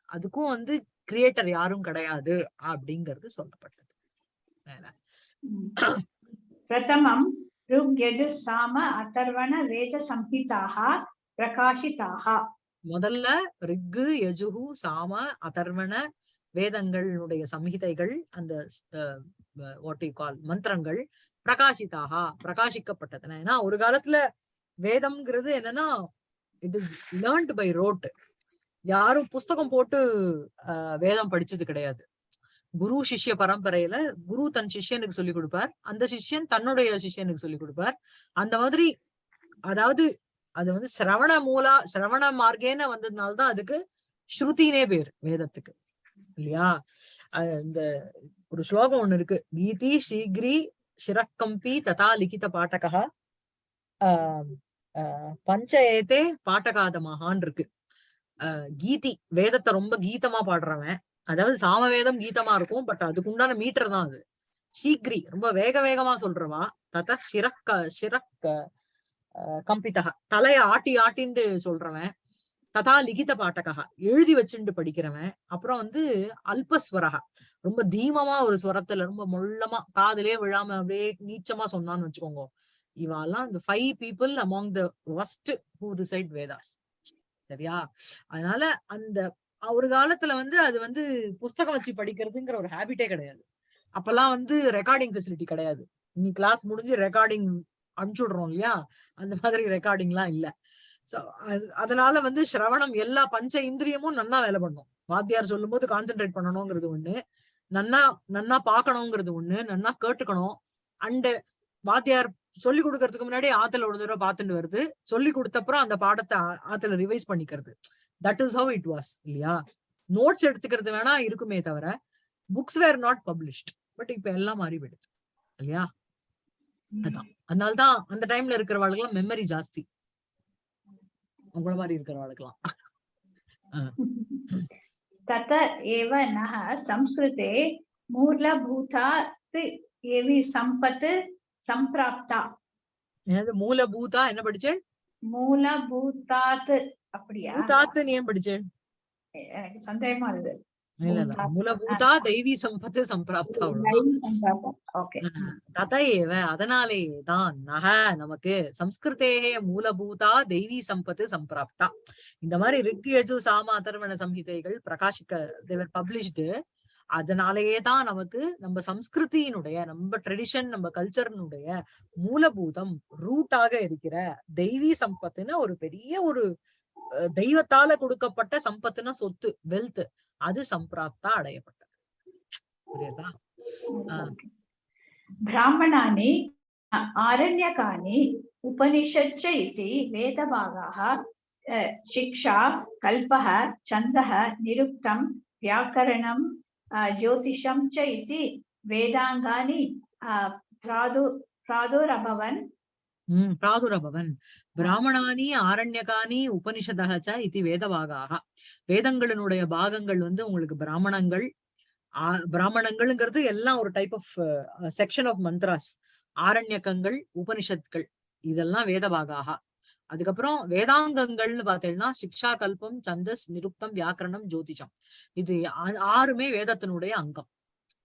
அதுக்கும் வந்து கிரியேட்டர் யாரும் கிடையாது அப்படிங்கிறது சொல்லப்பட்டது. பிரதமம் ருக் சாம அதர்வண வேத சம்ஹிதாக பிரகாஷிதாக. முதல்ல ரிக்கு யஜுகு சாம அதர்வண வேதங்களுடைய சம்ஹிதைகள் அந்த வாட் யூ கால் மந்திரங்கள் பிரகாசிதாக பிரகாசிக்கப்பட்டதுன ஏன்னா ஒரு காலத்துல வேதம்ங்கிறது என்னன்னா it is learnt by rote யாரும் புஸ்தகம் போட்டு வேதம் படிச்சது கிடையாது. குரு சிஷ்ய பரம்பரையில குரு தன் சிஷ்யனுக்கு சொல்லி கொடுப்பார். அந்த சிஷ்யன் தன்னுடைய சிஷ்யனுக்கு சொல்லி கொடுப்பார். அந்த மாதிரி அதாவது அது வந்து சிரவண மூலா சிரவண மார்க்கேன வந்ததுனாலதான் அதுக்கு ஸ்ருதினே பேர் வேதத்துக்கு. இல்லையா? இந்த ஒரு ஸ்லோகம் ஒண்ணு இருக்கு. கீதி சீக்ரி சிரக்கம்பி ததா லிகித பாட்டகா ஆஹ் ஆஹ் பஞ்ச ஏதே இருக்கு. ஆஹ் கீதி வேதத்தை ரொம்ப கீதமா பாடுறவன். அதாவது சாமவேதம் கீதமா இருக்கும் பட் அதுக்குண்டான மீட்டர் தான் அது. சீக்ரி ரொம்ப வேக வேகமா சொல்றவா. தத சிரக்க சிரக்க கம்பிதக தலைய ஆட்டி ஆட்டின்னு சொல்றவன் ததா லிகித பாட்டகா எழுதி வச்சுண்டு படிக்கிறவன் அப்புறம் வந்து அல்பஸ்வரகா ரொம்ப தீமமா ஒரு ஸ்வரத்துல ரொம்ப மொள்ளமா காதலே விழாம அப்படியே நீச்சமா சொன்னான்னு வச்சுக்கோங்க. இவாலாம் இந்த five people among the host who recite Vedas சரியா? அதனால அந்த ஒரு காலத்துல வந்து அது வந்து புஸ்தகம் வச்சு படிக்கிறதுங்கிற ஒரு ஹேபிட்டே கிடையாது. அப்பெல்லாம் வந்து ரெக்கார்டிங் ஃபெசிலிட்டி கிடையாது. இன்னைக்கு கிளாஸ் முடிஞ்சு ரெக்கார்டிங் அனுப்பிச்சுடுறோம் இல்லையா அந்த மாதிரி ரெக்கார்டிங் எல்லாம் இல்ல. சோ அதனால வந்து சிரவணம் எல்லா பஞ்ச இந்திரியமும் நன்னா வேலை பண்ணும். வாத்தியார் சொல்லும் போது கான்சென்ட்ரேட் பண்ணணுங்கிறது ஒண்ணு. நன்னா நன்னா பாக்கணுங்கிறது ஒண்ணு. நன்னா கேட்டுக்கணும். அண்ட் வாத்தியார் சொல்லி கொடுக்கறதுக்கு முன்னாடி ஆத்துல ஒரு தடவை பார்த்துட்டு வருது. சொல்லி கொடுத்தப்புறம் அந்த பாடத்தை ஆத்துல ரிவைஸ் பண்ணிக்கிறது. That is how it was இல்லையா? நோட்ஸ் எடுத்துக்கிறது வேணா இருக்குமே தவிர books were not published but இப்ப எல்லாம் மாறிவிடுது போயிடுது இல்லையா? அதான் அதனாலதான் அந்த டைம்ல இருக்கிறவாளுக்கெல்லாம் மெமரி ஜாஸ்தி உங்கள மாதிரி இருக்கிறவாளுக்கெல்லாம் तत एव नः संस्कृते मूलभूतात् एवि सम्पत् सम्प्राप्ता என்னது மூலபூதா என்ன படிச்சேன் மூலபூதாத் அப்படியா பூதாத்துன்னு ஏன் படிச்சேன் எனக்கு சந்தேகமா இருந்தது இல்ல இல்ல பூதாத். மூலபூதா தெய்வீ சம்பத்து சம்பிராப்தா தத ஏவ அதனாலே தான் நக நமக்கு சம்ஸ்கிருதேகே மூலபூதா தெய்வீ சம்பத்து சம்பிராப்தா இந்த மாதிரி ரிக் யஜு சாம அதர்வண சம்ஹிதைகள் பிரகாசிக்க தேவர் பப்ளிஷ்டு அதனாலேயே தான் நமக்கு நம்ம சம்ஸ்கிருதியினுடைய நம்ம ட்ரெடிஷன் நம்ம கல்ச்சர்னுடைய மூலபூதம் ரூட்டாக இருக்கிற தெய்வீ சம்பத்துன்னு ஒரு பெரிய ஒரு தெய்வத்தால கொடுக்கப்பட்ட சம்பத்துனா சொத்து வெல்த் அது சம்பிராப்தா அடையப்பட்டது. புரியுதா? பிராமணானி ஆரண்யகானி உபனிஷச்ச இது வேதபாகாக சிக்ஷா கல்பக சந்தக நிருப்தம் வியாக்கரணம் ஜோதிஷம் ச இது வேதாங்கானி பிராது பிராதுரபவன் பிராதுரபவன். பிராமணானி ஆரண்யகானி உபனிஷதக ச இது வேதபாகாக வேதங்களினுடைய பாகங்கள் வந்து உங்களுக்கு பிராமணங்கள் பிராமணங்கள்ங்கிறது எல்லாம் ஒரு type of section of mantras ஆரண்யகங்கள் உபனிஷத்கள் இதெல்லாம் வேதபாகாக அதுக்கப்புறம் வேதாங்கங்கள்னு பார்த்தீங்கன்னா சிக்ஷா கல்பம் சந்தஸ் நிருக்தம் வியாக்கரணம் ஜோதிஷம். இது ஆறுமே வேதத்தினுடைய அங்கம்.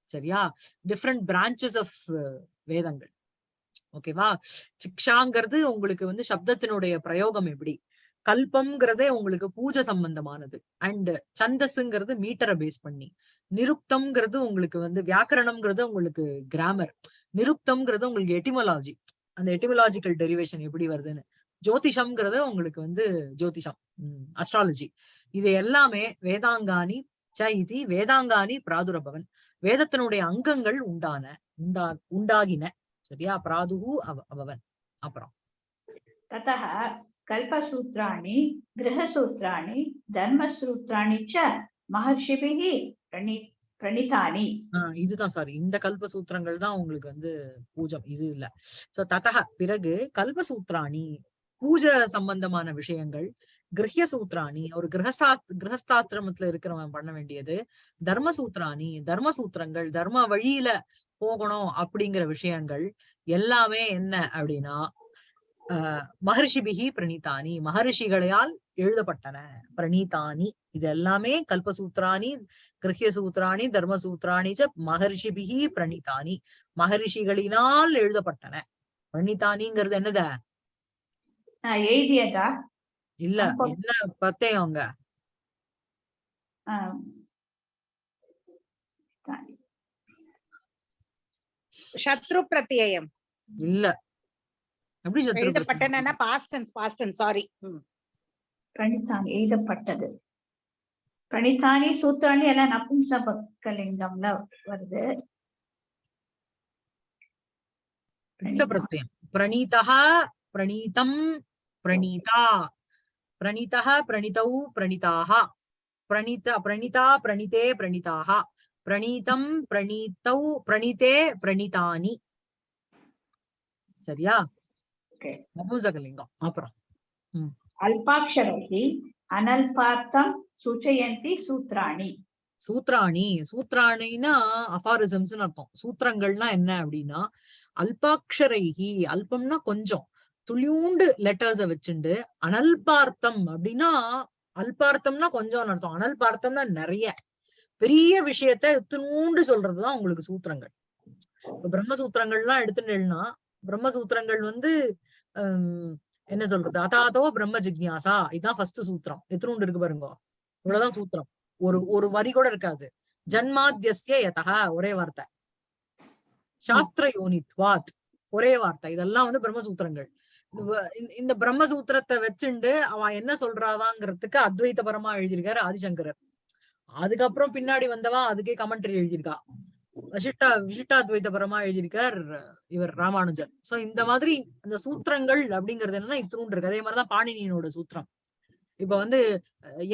சரியா? டிஃப்ரெண்ட் பிரான்ச்சஸ் ஆஃப் வேதங்கள். ஓகேவா சிக்ஷாங்கிறது உங்களுக்கு வந்து சப்தத்தினுடைய பிரயோகம் எப்படி? கல்பம்ங்கிறதே உங்களுக்கு பூஜை சம்பந்தமானது. அண்ட் சந்தஸ்ங்கிறது மீட்டரை பேஸ் பண்ணி. நிருக்தம்ங்கிறது உங்களுக்கு வந்து வியாக்கரணம்ங்கிறது உங்களுக்கு கிராமர் நிருப்தம்ங்கிறது உங்களுக்கு எட்டிமலாஜி அந்த எட்டிமலாஜிக்கல் டெரிவேஷன் எப்படி வருதுன்னு. ஜோதிஷம்ங்கிறது உங்களுக்கு வந்து ஜோதிஷம். அஸ்ட்ராலஜி இது எல்லாமே வேதாங்கானி சைதி வேதாங்காணி வேதாங்கானி பிராதுரபவன். வேதத்தினுடைய அங்கங்கள் உண்டான உண்டா உண்டாகின சரியா? அபராதுகு அபவன் அப்புறம். ததः கல்பசூத்திராணி கிரகசூத்திராணி தர்மசூத்திராணி ச மகர்ஷிபிகி பிரணி பிரணிதானி இதுதான் சாரி இந்த கல்பசூத்திரங்கள் தான் உங்களுக்கு வந்து பூஜை இது இல்ல. சோ ததக பிறகு கல்பசூத்ராணி பூஜை சம்பந்தமான விஷயங்கள் கிரகிய சூத்திராணி ஒரு கிரகஸ்தா கிரகஸ்தாசிரமத்துல இருக்கிறவன் பண்ண வேண்டியது தர்ம சூத்திராணி தர்ம சூத்திரங்கள் தர்ம வழியில போகணும் அப்படிங்கிற விஷயங்கள் எல்லாமே என்ன அப்படின்னா ஆஹ் மகர்ஷிபிகி பிரணீதானி மகர்ஷிகளால் எழுதப்பட்டன. பிரணீதானி இது எல்லாமே கல்பசூத்ராணி கிரஹ்ய சூத்ராணி தர்மசூத்ராணி ச மகர்ஷிபிகி பிரணீதானி மகரிஷிகளினால் எழுதப்பட்டன. பிரணீதானிங்கிறது என்னத? இல்ல என்ன பத்தேயம் அங்க ஆஹ் சத்ரு பிரத்யயம் இல்ல. எப்படி சத்ரு எழுதப்பட்டன past tense past tense sorry பிரணித்தான் எழுதப்பட்டது. பிரணித்தானி சூத்திராணி எல்லாம் நபும்ச பக்கலிங்கம்ல வருது. பிரத்யம். பிரணீதா பிரணீதம் பிரணீதா. பிரணீதா பிரணீதௌ பிரணீதாக பிரணீத பிரணீதா பிரணீதே பிரணீதாக பிரணீதம் பிரணீதௌ பிரணீதே பிரணீதானி. சரியா? Okay. நபும்சகலிங்கம். அப்புறம். அல்பாட்சரைः அனல்பார்த்தம் சூச்சயந்தி சூத்ராணி. சூத்ராணி. சூத்ராணின்னா அபாரிசம்ஸ் அர்த்தம். சூத்திரங்கள்னா என்ன அப்படின்னா அல்பாட்சரைஹி அல்பம்னா கொஞ்சம். துளியூண்டு லெட்டர்ஸ வச்சுண்டு அனல்பார்த்தம் அப்படின்னா அல்பார்த்தம்னா கொஞ்சம் அர்த்தம். அனல்பார்த்தம்னா நிறைய. பெரிய விஷயத்த இத்தினூண்டு சொல்றதுதான் உங்களுக்கு சூத்திரங்கள். இப்ப பிரம்மசூத்திரங்கள்லாம் எடுத்துட்டேன்னா பிரம்மசூத்திரங்கள் வந்து என்ன சொல்றது? அதாதோ பிரம்ம ஜிக்யாசா. இதுதான் ஃபர்ஸ்ட் சூத்திரம். எத்தனூண்டு இருக்கு பாருங்க? இவ்வளவுதான் சூத்திரம். ஒரு ஒரு வரி கூட இருக்காது. ஜன்மாத்தியஸ்ய யதா ஒரே வார்த்தை. சாஸ்திர யோனித்வாத் ஒரே வார்த்தை. இதெல்லாம் வந்து பிரம்மசூத்திரங்கள். இந்த பிரம்மசூத்திரத்தை வச்சுண்டு அவன் என்ன சொல்றாதாங்கிறதுக்கு அத்வைதபரமா எழுதியிருக்காரு ஆதிசங்கரர். அதுக்கப்புறம் பின்னாடி வந்தவா அதுக்கே கமெண்ட்ரி எழுதியிருக்கா. வசிஷ்டா விசிஷ்டாத்வைதபரமா எழுதியிருக்கார் இவர் ராமானுஜர். சோ இந்த மாதிரி அந்த சூத்திரங்கள் அப்படிங்கிறது என்னன்னா இத்தினூண்டு இருக்கு அதே மாதிரிதான் பாணினியனோட சூத்திரம். இப்ப வந்து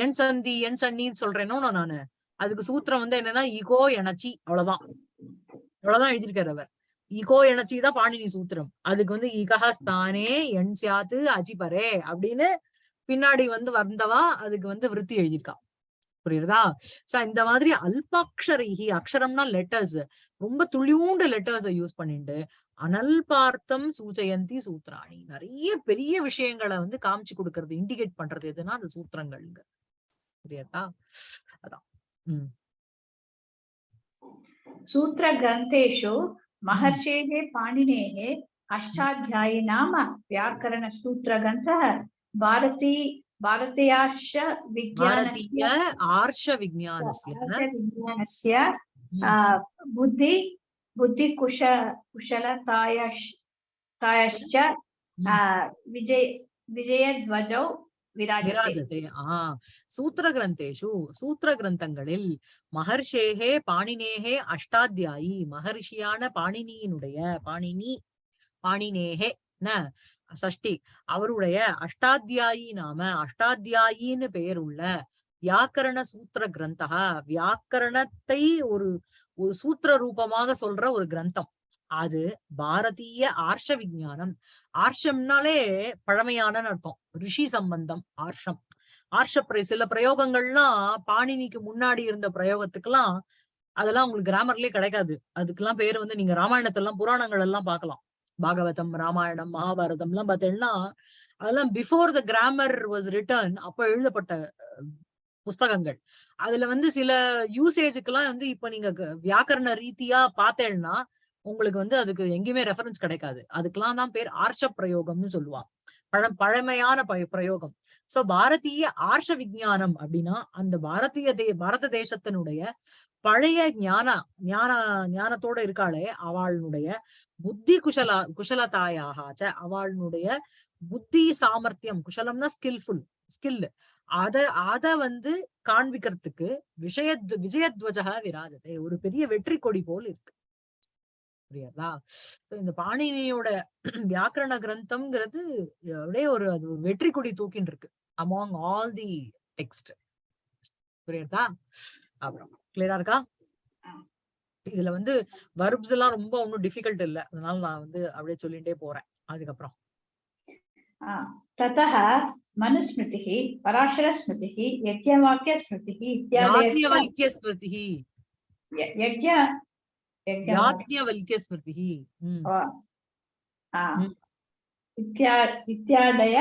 என் சந்தி என் சன்னின்னு சொல்றேனோ நானு. அதுக்கு சூத்திரம் வந்து என்னன்னா இகோ எனச்சி அவ்வளவுதான். அவ்வளவுதான் எழுதியிருக்காரு அவர். இகோ எனச்சி தான் பாணினி சூத்திரம். அதுக்கு வந்து இகஹஸ்தானே என் சியாத்து அஜிபரே அப்படின்னு பின்னாடி வந்து வந்தவா அதுக்கு வந்து விருத்தி எழுதியிருக்கா. புரியுதா? சோ இந்த மாதிரி அல்பாட்சரிகி அக்ஷரம்னா லெட்டர்ஸ் ரொம்ப துளியூண்டு லெட்டர்ஸ யூஸ் பண்ணிட்டு அனல்பார்த்தம் சூஜயந்தி சூத்ராணி. நிறைய பெரிய விஷயங்களை வந்து காமிச்சு கொடுக்கறது இண்டிகேட் பண்றது எதுனா அந்த சூத்திரங்கள்ங்க. புரியாதா? அதான். உம் சூத்திர கிரந்தேஷு மகர்ஷேகே பாணினேகே அஷ்டாத்தியாயி நாம வியாக்கரண சூத்திர கிரந்த பாரதி ஆர்ஷ விஜயானஸ்ய विज्ञानस्य ம். आ, बुद्धि बुद्धिकुश कुशलतायश् तायश्च आ, विजय विजयध्वजौ विराजते விராஜதே ஆஹ் சூத்திர கிரந்தேஷு சூத்திர கிரந்தங்களில் மகர்ஷேகே பாணினேகே அஷ்டாத்தியாயி மகர்ஷியான பாணினியினுடைய பாணினி பாணினேகே ந சஷ்டி. அவருடைய அஷ்டாத்தியாயி நாம அஷ்டாத்தியாயின்னு பெயர் உள்ள வியாக்கரண சூத்திர கிரந்தகா வியாக்கரணத்தை ஒரு ஒரு சூத்திர ரூபமாக சொல்ற ஒரு கிரந்தம். அது பாரதிய ஆர்ஷ விஞ்ஞானம். ஆர்ஷம்னாலே பழமையான அர்த்தம். ரிஷி சம்பந்தம் ஆர்ஷம். ஆர்ஷ பிர- சில பிரயோகங்கள்லாம் பாணினிக்கு முன்னாடி இருந்த பிரயோகத்துக்கெல்லாம் அதெல்லாம் உங்களுக்கு கிராமர்லயே கிடைக்காது. அதுக்கெல்லாம் பேர் வந்து நீங்க ராமாயணத்தெல்லாம் புராணங்கள் எல்லாம் பார்க்கலாம். பாகவதம் ராமாயணம் மகாபாரதம் எல்லாம் பார்த்தீங்கன்னா அதெல்லாம் before the grammar was written அப்ப எழுதப்பட்ட புஸ்தகங்கள். அதுல வந்து சில யூசேஜுக்கெல்லாம் வந்து இப்ப நீங்க வியாக்கரண ரீதியா பார்த்தேன்னா உங்களுக்கு வந்து அதுக்கு எங்கேயுமே ரெஃபரன்ஸ் கிடைக்காது. அதுக்கெல்லாம் தான் பேர் ஆர்ஷ பிரயோகம்னு சொல்லுவான் பழ பழமையான பிரயோகம். சோ பாரதிய ஆர்ஷ விஞ்ஞானம் அப்படின்னா அந்த பாரதிய தே பாரத தேசத்தினுடைய பழைய ஞான ஞான ஞானத்தோட இருக்காளே அவளுடைய புத்தி குஷலா குஷலதாயாகாச்ச அவளுடைய புத்தி சாமர்த்தியம் குஷலம்னா ஸ்கில்ஃபுல் ஸ்கில் அத அத வந்து காண்பிக்கிறதுக்கு விஷய விஜயத்வஜக விராஜதே ஒரு பெரிய வெற்றி கொடி போல் இருக்கு. புரியுதா? சோ இந்த பாணினியோட வியாக்கரண கிரந்தம்ங்கிறது அப்படியே ஒரு அது ஒரு வெற்றி கொடி தூக்கின்னு இருக்கு அமாங் ஆல் தி டெக்ஸ்ட் புரியுதா? அப்புறம். கிளியரா இருக்கா இதுல வந்து வர்ப்ஸ் எல்லாம் ரொம்ப ஒன்னும் டிஃபிகல்ட் இல்ல அதனால நான் வந்து அப்படியே சொல்லிட்டே போறேன் அதுக்கப்புறம் आ, ततः मनुस्मृतिः पराशरस्मृतिः यज्ञवाक्यस्मृतिः इत्यादयः யாத்ஞவல்கிய ஸ்மிருதிஹி य- यज्ञ यज्ञ யாத்ஞவல்கிய ஸ்மிருதிஹி ம். आ, हम्म। इत्या इत्यादय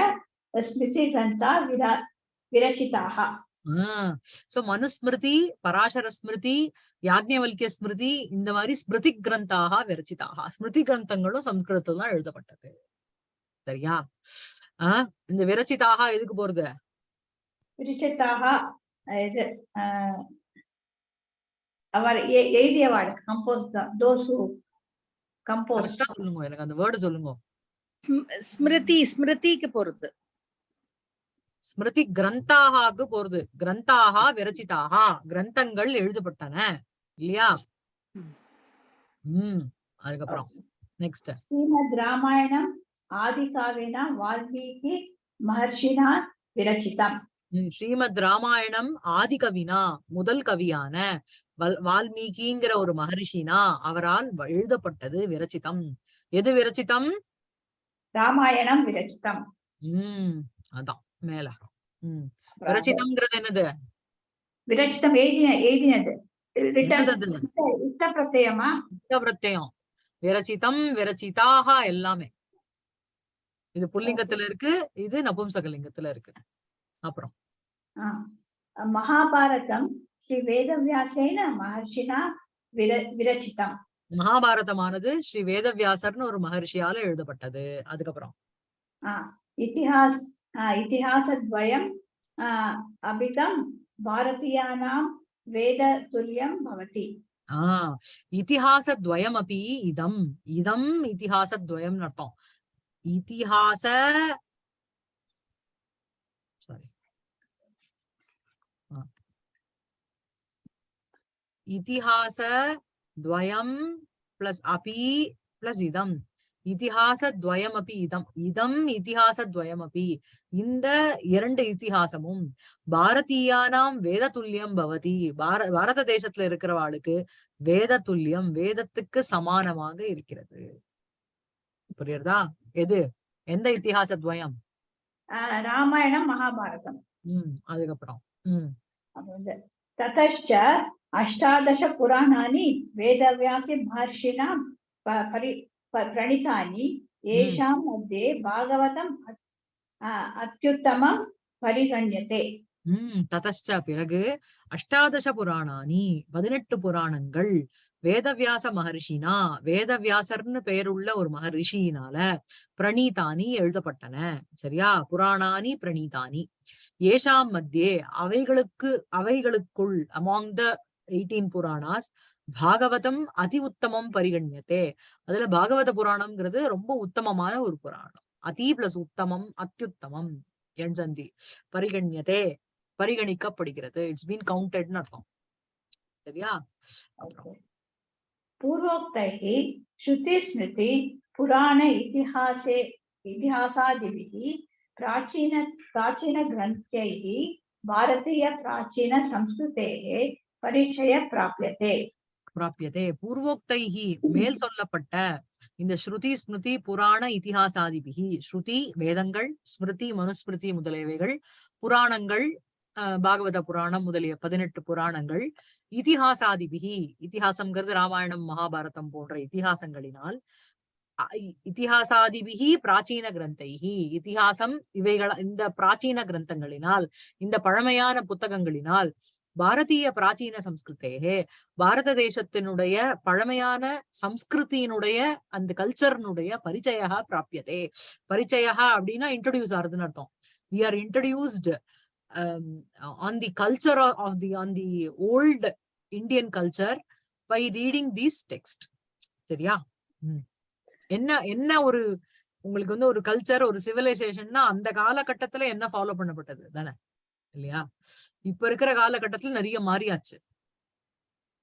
स्मृतिग्रन्था विरा विरचिताः சோ மனுஸ்மிருதி பராசர ஸ்மிருதி யாக்ஞவல்கிய ஸ்மிருதி இந்த மாதிரி ஸ்மிருதி கிரந்தாக விரச்சிதாக. ஸ்மிருதி கிரந்தங்களும் சம்ஸ்கிருதத்துல தான் எழுதப்பட்டது. சரியா? ஆஹ் இந்த விரச்சிதாக எதுக்கு போறது? இது அவர் எ- எழுதியவாள் கம்போஸ் தோசு கம்போஸ் கரெக்டா சொல்லுங்க எனக்கு அந்த வேர்டு சொல்லுங்க. ஸ்ம்- ஸ்மிருதி ஸ்மிருதிக்கு பொறுத்து ஸ்மிருதி கிரந்தாகாக்கு போறது. கிரந்தாக விரச்சிதாக. கிரந்தங்கள் எழுதப்பட்டன. இல்லையா. உம் அதுக்கப்புறம் நெக்ஸ்ட் ஸ்ரீமத் ராமாயணம் ஆதிகாவின வால்மீகி மகர்ஷினா விரச்சிதம். ஸ்ரீமத் ராமாயணம் ஆதிகவினா முதல் கவியான வல் வால்மீகிங்கிற ஒரு மகரிஷினா அவரால் எழுதப்பட்டது விரச்சிதம். எது விரச்சிதம்? ராமாயணம் விரச்சிதம். உம் அதான். மேல உம் விரச்சிதம்ங்கிறது என்னது விரச்சிதம் எழுதின எழுதினது பிரத்யமா விரச்சிதம் விரச்சிதாக எல்லாமே இது புல்லிங்கத்துல இருக்கு இது நபும்சகலிங்கத்துல இருக்கு அப்புறம். மகாபாரதம் ஸ்ரீ வேதவியாசேன மகர்ஷினா விர விரச்சிதம் மகாபாரதமானது ஸ்ரீ வேதவியாசர்னு ஒரு மகர்ஷியால எழுதப்பட்டது அதுக்கப்புறம் ஆ. இதிஹாஸ் ஆ, இதிஹாசத்வயம் ஆ, அபிதம் பாரதியானாம் வேத துல்லியம் பவதி. ஆஹ் இதிஹாசத்வயமபி இதம். இதம் இத்திஹாசத்வயம் அர்த்தம். இத்திஹாச சாரி இத்திஹாச துவயம் பிளஸ் அபி பிளஸ் இதம். இதிகாசத்வயமபி இதம். இதம் இதிகாசத்வயமபி இந்த இரண்டு இத்திஹாசமும் பாரதீயானாம் வேத பவதி. பார பாரத தேசத்துல இருக்கிறவாளுக்கு வேத துல்லியம் வேதத்துக்கு சமானமாக இருக்கிறது. புரியுறதா? எது? எந்த இத்திஹாசத்வயம் ராமாயணம் மகாபாரதம். உம் அதுக்கப்புறம். உம் ததச்ச அஷ்டாதச புராணானி வேதவியாசி மகர்ஷினா பரி महर्षिणा प- परि प- प्रणीतानि येषां मध्ये भागवतम् अ- आ, अत्युत्तमं परिगण्यते உம் ததச்ச பிறகு அஷ்டாதச புராணானி பதினெட்டு புராணங்கள் வேதவியாச மகரிஷினா வேதவியாசர்னு பெயருள்ள ஒரு மகரிஷியினால பிரணீதானி எழுதப்பட்டன சரியா புராணானி பிரணீதானி ஏஷாம் மத்தியே அவைகளுக்கு அவைகளுக்குள் among the eighteen Puranas Bhagavatam அதி உத்தமம் பரிகண்யத்தே அதுல பாகவத புராணம்ங்கிறது ரொம்ப உத்தமமான ஒரு புராணம் அதி பிளஸ் உத்தமம் அத்தியுத்தமம் எண்சந்தி பரிகண்யத்தே பரிகணிக்கப்படுகிறது இட்ஸ் பீன் கவுண்டட்னு அர்த்தம் சரியா அப்புறம் पूर्वोक्तैः श्रुतिस्मृति पुराण इतिहासे इतिहासादिभिः प्राचीन प्राचीनग्रन्थैः भारतीयप्राचीनसंस्कृतेः परिचय प्राप्यते பிராபியதே பூர்வோக்தைஹி மேல் சொல்லப்பட்ட இந்த ஸ்ருதி ஸ்மிருதி புராண இதிகாசாதிபிகி ஸ்ருதி வேதங்கள் ஸ்மிருதி மனுஸ்மிருதி முதலியவைகள் புராணங்கள் பாகவத புராணம் முதலிய பதினெட்டு புராணங்கள் இதிகாசாதிபிகி இதிகாசம்ங்கிறது ராமாயணம் மகாபாரதம் போன்ற இதிகாசங்களினால் அ- இ- இதிகாசாதிபிகி பிராச்சீன கிரந்தைஹி இதிகாசம் இவைகள் இந்த பிராச்சீன கிரந்தங்களினால் இந்த பழமையான புத்தகங்களினால் பாரதிய பிராச்சீன சம்ஸ்கிருத்தே பாரத தேசத்தினுடைய பழமையான சம்ஸ்கிருதியினுடைய அந்த கல்ச்சர்னுடைய பரிச்சயா பிராபியதே. பரிச்சயா அப்படின்னா இன்ட்ரடியூஸ் ஆகுதுன்னு அர்த்தம். We are introduced on the culture of the on the old Indian culture by reading these text சரியா? என்ன என்ன ஒரு உங்களுக்கு வந்து ஒரு கல்ச்சர் ஒரு சிவிலைசேஷன்னா அந்த காலகட்டத்துல என்ன ஃபாலோ பண்ணப்பட்டது? தானே? இல்லையா? இப்ப இருக்கிற காலகட்டத்துல நிறைய மாறியாச்சு.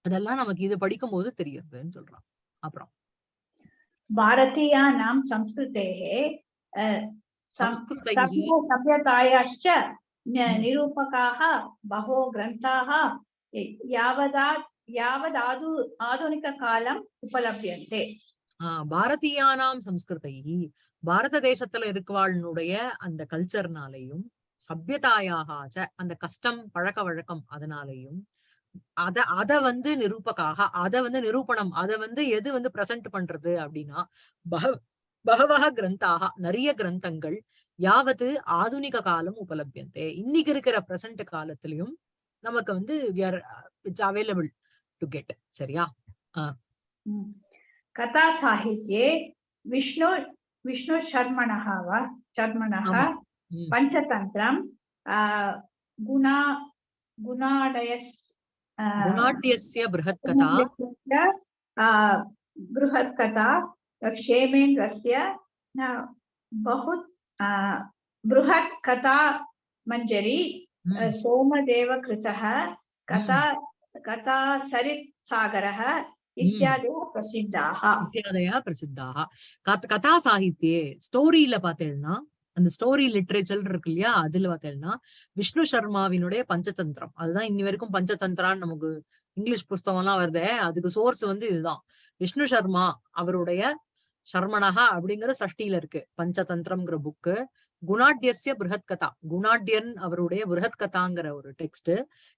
அதெல்லாம் நமக்கு இது படிக்கும் போது தெரியுதுன்னு சொல்றான். அப்புறம். பாரதியா நாம் சம்ஸ்கிருதே சம்ஸ்கிருதத்தாயாச்ச நிரூபகாக பகோ கிரந்தாக யாவதா யாவதாது ஆதுனிக காலம் உபலபியந்தே. பாரதியானாம் சம்ஸ்கிருதை பாரத தேசத்துல இருக்கவாளுடைய அந்த கல்ச்சர்னாலையும் சபியதாயாக அந்த கஷ்டம் பழக்க வழக்கம் அதனாலையும் அத அத வந்து நிரூபக்காக அத வந்து நிரூபணம் அத வந்து எது வந்து பிரசன்ட் பண்றது அப்படின்னா பகவக கிரந்தாக நிறைய கிரந்தங்கள் யாவது ஆதுனிக காலம் உபலபியந்தே. இன்னைக்கு இருக்கிற பிரசன்ட் காலத்திலயும் நமக்கு வந்து இட்ஸ் அவைலபிள் டு கெட் சரியா? கதா சாகித்யே விஷ்ணு விஷ்ணு சர்மணஹாவா சர்மணஹா पञ्चतन्त्रं अ, गुणा गुणाडयस् अ, குணாட்டியஸ்ய பிருஹத் கதா गुणाढ्यस्य, अ, बृहत्कथा क्षेमेन्द्रस्य न, बहु अ, बृहत् कथा मञ्जरी अ, ம், सोमदेवकृतः कथा कथा सरित्सागरः इत्यादयः प्रसिद्धाः இத்தியாதயா பிரசித்தாக கத் கதா சாகித்யே ஸ்டோரியில பாத்தீங்கன்னா அந்த ஸ்டோரி லிட்ரேச்சர் இருக்கு இல்லையா? அதுல பாத்தீங்கன்னா விஷ்ணு சர்மாவினுடைய பஞ்சதந்திரம். அதுதான் இன்னி வரைக்கும் பஞ்சதந்திரான்னு நமக்கு இங்கிலீஷ் புஸ்தகம் எல்லாம் வருதே. அதுக்கு சோர்ஸ் வந்து இதுதான். விஷ்ணு சர்மா அவருடைய சர்மனகா அப்படிங்கிற சஷ்டியில இருக்கு. பஞ்சதந்திரம்ங்கிற புக்கு குணாட்யசிய பிருஹத் கதா குணாட்யன் அவருடைய பிருஹத் கதாங்கிற ஒரு டெக்ஸ்ட்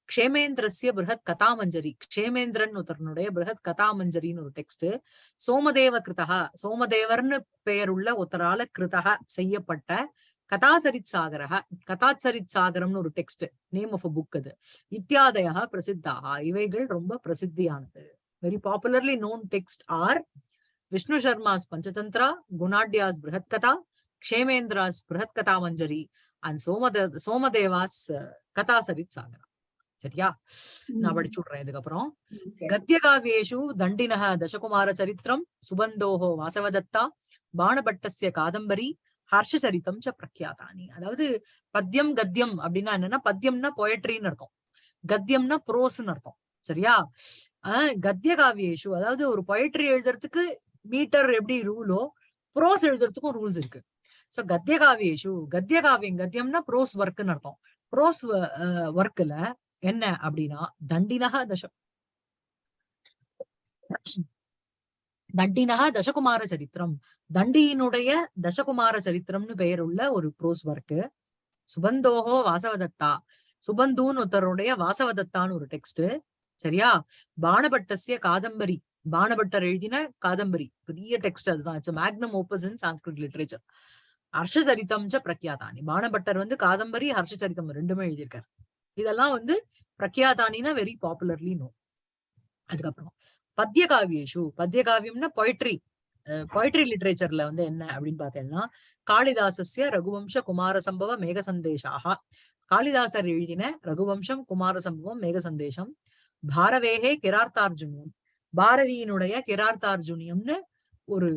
க்ஷேமேந்திரசிய பிருஹத் கதாமஞ்சரி க்ஷேமேந்திரன் ஒருத்தருனுடைய பிருஹத் கதாமஞ்சரின்னு ஒரு டெக்ஸ்ட் சோமதேவ கிருதா சோமதேவர்னு பெயருள்ள ஒருத்தரால கிருதா செய்யப்பட்ட கதாசரித் சாகரக கதாச்சரித் சாகரம்னு ஒரு text name of a book அது. இத்தியாதயா பிரசித்தாக இவைகள் ரொம்ப பிரசித்தியானது. Very popularly known text are Vishnu Sharma's Panchatantra Gunadhya's Brihat Katha Kshemendra's Kshemendra's Brihat Kathamanjari and Somade Somadeva's Kathasarit Sagara. சரியா? நான் படிச்சு விடுறேன் இதுக்கப்புறம். கத்தியகாவியேஷு தண்டின தசகுமார சரித்திரம் சுபந்தோஹோ வாசவதத்தா பாணபட்டஸ்ய காதம்பரி ஹர்ஷ சரித்தம் ச பிரக்யாதானி. அதாவது பத்தியம் கத்தியம் அப்படின்னா என்னன்னா பத்தியம்னா பொயட்ரின்னு அர்த்தம். கத்தியம்னா புரோஸ்ன்னு அர்த்தம். சரியா? ஆஹ் கத்திய காவியேஷு அதாவது ஒரு பொயட்ரி எழுதுறதுக்கு மீட்டர் எப்படி ரூலோ புரோஸ் எழுதுறதுக்கும் ரூல்ஸ் இருக்கு. சோ கத்திய காவியேஷு கத்திய காவியம் கத்தியம்னா ப்ரோஸ் ஒர்க்னு அர்த்தம் ப்ரோஸ் ஒர்க்ல uh, என்ன அப்படின்னா தண்டினக தசம் தண்டினக தசகுமார சரித்திரம். தண்டியினுடைய தசகுமார சரித்திரம்னு பெயர் உள்ள ஒரு ப்ரோஸ் ஒர்க்கு சுபந்தோகோ வாசவதத்தா. சுபந்துன்னு ஒருத்தருடைய வாசவதத்தான்னு ஒரு டெக்ஸ்ட் சரியா? பானபட்டசிய காதம்பரி. பாணபட்டர் எழுதின காதம்பரி. பெரிய டெக்ஸ்ட் அதுதான். It's magnum opus in Sanskrit literature Harshacharitam ச பிரக்யாதானி. பானபட்டர் வந்து காதம்பரி ஹர்ஷச்சரித்தம் ரெண்டுமே எழுதியிருக்காரு. இதெல்லாம் வந்து பிரக்யாதானின்னா வெரி பாப்புலர்லி நோ அதுக்கப்புறம் பத்திய காவியேஷு பத்திய காவியம்னா பொய்ட்ரி பொய்ட்ரி லிட்ரேச்சர்ல வந்து என்ன அப்படின்னு பார்த்தேன்னா காளிதாசஸ்ய ரகுவம்ச குமார சம்பவ மேக சந்தேஷாக காளிதாசர் எழுதின ரகுவம்சம் குமார சம்பவம் மேக சந்தேஷம் பாரவேகே கிரார்த்தார்ஜுனியம். பாரதியினுடைய கிரார்த்தார்ஜுனியம்னு ஒரு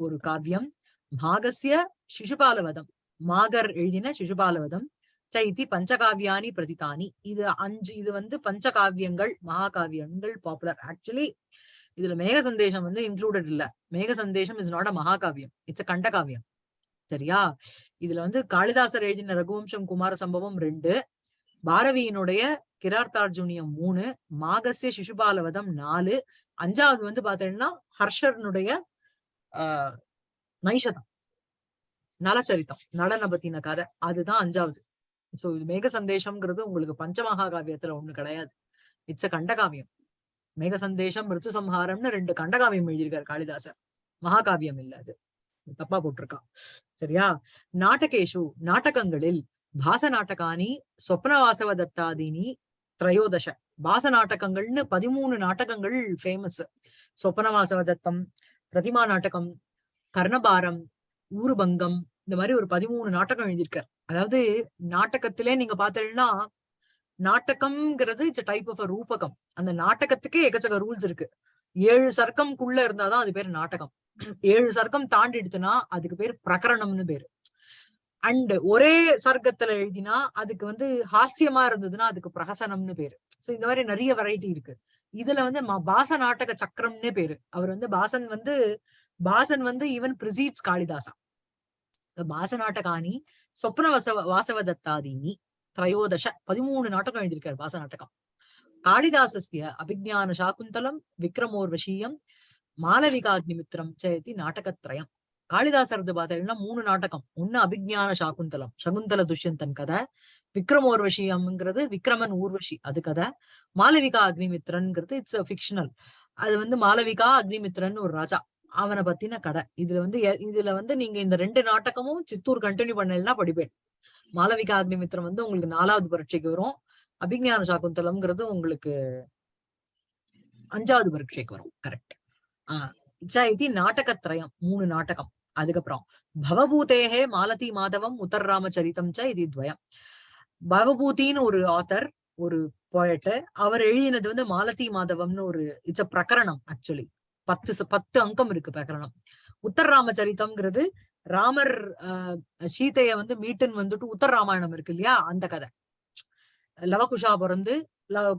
ஒரு காவியம். மாகசிய சிசுபாலவதம் மாகர் எழுதின சிசுபாலவதம் சைத்தி பஞ்சகாவியானி பிரதிதானி இது அஞ்சு இது வந்து பஞ்சகாவியங்கள் மகாகாவியங்கள் பாப்புலர் ஆக்சுவலி இதுல மேக சந்தேஷம் வந்து இன்க்ளூடட் இல்ல Megha Sandesham is not a மகாகாவியம் it's a கண்டகாவியம் சரியா? இதுல வந்து காளிதாசர் எழுதின ரகுவம்சம் குமார சம்பவம் ரெண்டு. பாரதியினுடைய கிரார்த்தார்ஜுனியம் மூணு. மாகசிய சிசுபாலவதம் நாலு. அஞ்சாவது வந்து பாத்தீங்கன்னா ஹர்ஷர்னுடைய ஆஹ் நைஷதம். நலச்சரித்தம் நலனை பத்தின கதை அதுதான் அஞ்சாவது. சோ இது மேக சந்தேஷம்ங்கிறது உங்களுக்கு பஞ்சமகா காவியத்துல ஒண்ணு கிடையாது. இட்ஸ் அ கண்டகாவியம். மேக சந்தேஷம் மிருத்து சம்ஹாரம்னு ரெண்டு கண்டகாவியம் எழுதியிருக்காரு காளிதாசர். மகாகாவியம் இல்ல அது. தப்பா போட்டிருக்கா. சரியா? நாடகேஷு நாடகங்களில் பாச நாடகானி சொப்னவாசவ தத்தாதினி திரையோதச. பாச நாடகங்கள்னு பதிமூணு நாடகங்கள் ஃபேமஸ் சொப்பனவாசவ தத்தம் பிரதிமா நாடகம் கர்ணபாரம் ஊருபங்கம் இந்த மாதிரி ஒரு பதிமூணு நாடகம் எழுதியிருக்கார். அதாவது நாடகத்திலே நீங்க பார்த்தீங்கன்னா நாடகம்ங்கிறது இட்ஸ் டைப் ஆஃப் அ ரூபகம். அந்த நாடகத்துக்கே எக்கச்சக்க ரூல்ஸ் இருக்கு. ஏழு சர்க்கம்குள்ள இருந்தாதான் அது பேர் நாடகம். ஏழு சர்க்கம் தாண்டிடுத்துனா அதுக்கு பேர் பிரகரணம்னு பேரு. அண்ட் ஒரே சர்க்கத்துல எழுதினா அதுக்கு வந்து ஹாஸ்யமா இருந்ததுன்னா அதுக்கு பிரகசனம்னு பேரு. சோ இந்த மாதிரி நிறைய வெரைட்டி இருக்கு. இதுல வந்து பாச நாடக சக்கரம்னு பேரு. அவர் வந்து பாசன் வந்து பாசன் வந்து ஈவன் பிரிசீட்ஸ் காளிதாசா. பாச நாடகானி சொப்ன வசவ வாசவ தத்தாதீனி திரையோதச பதிமூணு நாடகம் எழுதியிருக்காரு பாச நாடகம் காளிதாசிய அபிஜான சாகுந்தலம் விக்ரமோர்வசீயம் மாளவிகாக்னிமித்திரம் சேதி நாடகத்ரயம் காளிதாசரது பார்த்தீங்கன்னா மூணு நாடகம் ஒன்னு அபிஜான சாகுந்தலம் சகுந்தல துஷ்யந்தன் கதை. விக்ரமோர்வஷியம்ங்கிறது விக்ரமன் ஊர்வஷி அது கதை. மாளவிகா அக்னிமித்ரன்ங்கிறது இட்ஸ் ஃபிக்ஷனல் அது வந்து மாளவிகா அக்னிமித்ரன் ஒரு ராஜா. அவனை பத்தின கடை. இதுல வந்து எ- இதுல வந்து நீங்க இந்த ரெண்டு நாடகமும் சித்தூர் கண்டினியூ பண்ணலன்னா படிப்பேன். மாலவிகா அக்னிமித்திரம் வந்து உங்களுக்கு நாலாவது பரீட்சைக்கு வரும். அபிஜான சாகுந்தலம்ங்கிறது உங்களுக்கு அஞ்சாவது பரீட்சைக்கு வரும். கரெக்ட் ஆஹ் இச்சா இது நாடகத்ரயம் மூணு நாடகம். அதுக்கப்புறம் பவபூதேகே மாலதி மாதவம் உத்தர் உத்தர்ராமச்சரிதம் ச இது துவயம். பவபூதின்னு ஒரு ஆத்தர் ஒரு போயட்டு அவர் எழுதினது வந்து மாலதி மாதவம்னு ஒரு இட்ஸ் அ பிரகரணம் ஆக்சுவலி பத்து பத்து அங்கம் இருக்கு பிரகரணம் உத்தர் ராமச்சரித்தம்ங்கிறது ராமர் ஆஹ் சீதைய வந்து மீட்டுன்னு வந்துட்டு உத்தர் ராமாயணம் இருக்கு இல்லையா? அந்த கதை. லவகுஷா பிறந்து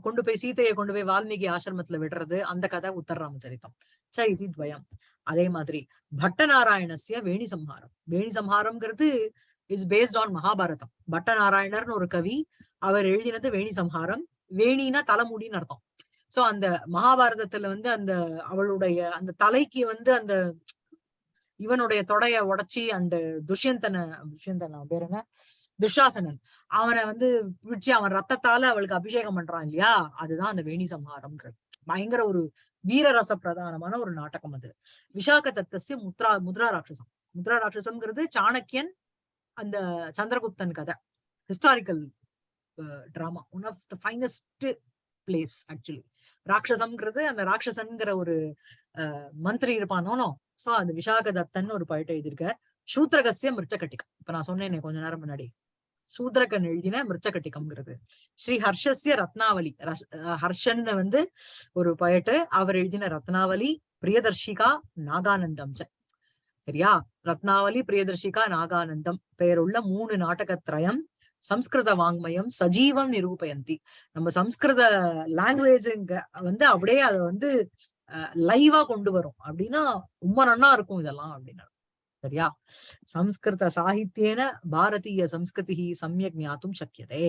கொண்டு போய் சீதையை கொண்டு போய் வால்மீகி ஆசிரமத்துல விடுறது அந்த கதை உத்தர ராமச்சரித்தம் ச இது துவயம். அதே மாதிரி பட்டநாராயணசிய வேணி சம்ஹாரம். வேணி சம்ஹாரம்ங்கிறது இஸ் பேஸ்ட் ஆன் மகாபாரதம். பட்டநாராயணர்னு ஒரு கவி அவர் எழுதினது வேணி சம்ஹாரம். வேணினா தலைமுடின்னு அர்த்தம். சோ அந்த மகாபாரதத்துல வந்து அந்த அவளுடைய அந்த தலைக்கு வந்து அந்த இவனுடைய தொடைய உடைச்சி அந்த துஷ்யந்தன துஷ்யந்தன அவன் பேர் என்ன? துஷாசனன். அவனை வந்து பிடிச்சு அவன் ரத்தத்தால அவளுக்கு அபிஷேகம் பண்றான் இல்லையா? அதுதான் அந்த வேணி சம்ஹாரம்ன்றது. பயங்கர ஒரு வீரரச பிரதானமான ஒரு நாடகம் அது. விசாக தத்தஸ்ய முத்ரா முத்ரா ராட்சசம். முத்ரா ராட்சசம்ங்கிறது சாணக்கியன் அந்த சந்திரகுப்தன் கதை. Historical drama one of the finest plays actually ராட்சசம்ங்கிறது அந்த ராட்சசன்கிற ஒரு அஹ், மந்திரி இருப்பானோ. சோ அந்த விசாக தத்தன் ஒரு பாயிண்ட் எழுதியிருக்க சூத்ரகசிய மிருச்சகட்டிகம் இப்ப நான் சொன்னேன் கொஞ்ச நேரம் முன்னாடி. சூத்ரகன் எழுதின மிருச்சகட்டிகம்ங்கிறது ஸ்ரீ ஹர்ஷஸ்ய ரத்னாவலி அஹ், ஹர்ஷன் வந்து ஒரு பயட்டு அவர் எழுதின ரத்னாவலி பிரியதர்ஷிகா நாகானந்தம் சரியா? ரத்னாவலி பிரியதர்ஷிகா நாகானந்தம். பெயருள்ள மூணு நாடகத்ரயம் சம்ஸ்கிருத வாங்மயம் சஜீவம் நிரூபயந்தி. நம்ம சம்ஸ்கிருத லாங்குவேஜுங்க வந்து அப்படியே அதை வந்து லைவா கொண்டு வரும். அப்படின்னா ரொம்ப நன்னா இருக்கும் இதெல்லாம் அப்படின்னா சரியா? சம்ஸ்கிருத சாகித்யேன பாரதீய சம்ஸ்கிருதி சமயக் ஞாத்தும் சக்கியதே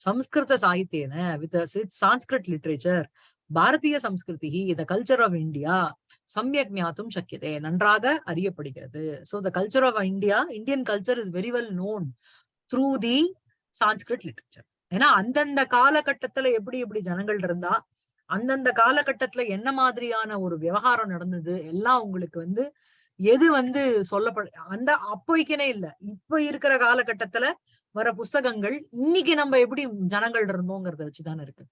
சம்ஸ்கிருத சாகித்யேன வித் சான்ஸ்கிருத் லிட்ரேச்சர் பாரதிய சம்ஸ்கிருதி த கல்ச்சர் ஆஃப் இந்தியா சமயக் ஞாத்தும் சக்கியதே நன்றாக அறியப்படுகிறது. So the culture of India Indian culture is very well known through the Sanskrit literature ஏன்னா அந்தந்த காலகட்டத்துல எப்படி எப்படி ஜனங்கள் இருந்தா அந்தந்த காலகட்டத்துல என்ன மாதிரியான ஒரு விவகாரம் நடந்தது எல்லாம் உங்களுக்கு வந்து எது வந்து சொல்லப்பட அந்த அப்போய்க்குனே இல்ல. இப்ப இருக்கிற காலகட்டத்துல வர புஸ்தகங்கள் இன்னைக்கு நம்ம எப்படி ஜனங்கள் இருந்தோங்கிறத வச்சுதானே இருக்கு.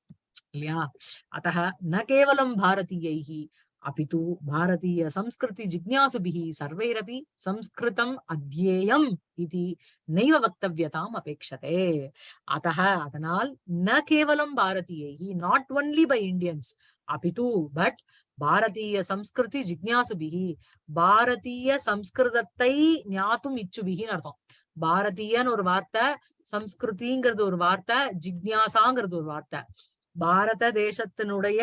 இல்லையா? அத்தக ந கேவலம் பாரதீயைஹி அபிது பாரதீய சம்ஸ்கிருதி ஜிக்ஞாசுபிஹி சர்வைரபி சம்ஸ்கிருதம் அத்யேயம் இது நைவ வக்தவியதாம் அபேக்ஷதே அத்தக அதனால் ந கேவலம் பாரதீயைஹி நாட் ஒன்லி பை இந்தியன்ஸ் அபிது பட் பாரதீய சம்ஸ்கிருதி ஜிக்ஞாசுபிஹி பாரதீய சம்ஸ்கிருதத்தை ஞாத்தும் இச்சுபிகின்னு அர்த்தம் பாரதீயன்னு ஒரு வார்த்தை சம்ஸ்கிருதிங்கிறது ஒரு வார்த்தை ஜிக்ஞாசாங்கிறது ஒரு வார்த்தை பாரத தேசத்தினுடைய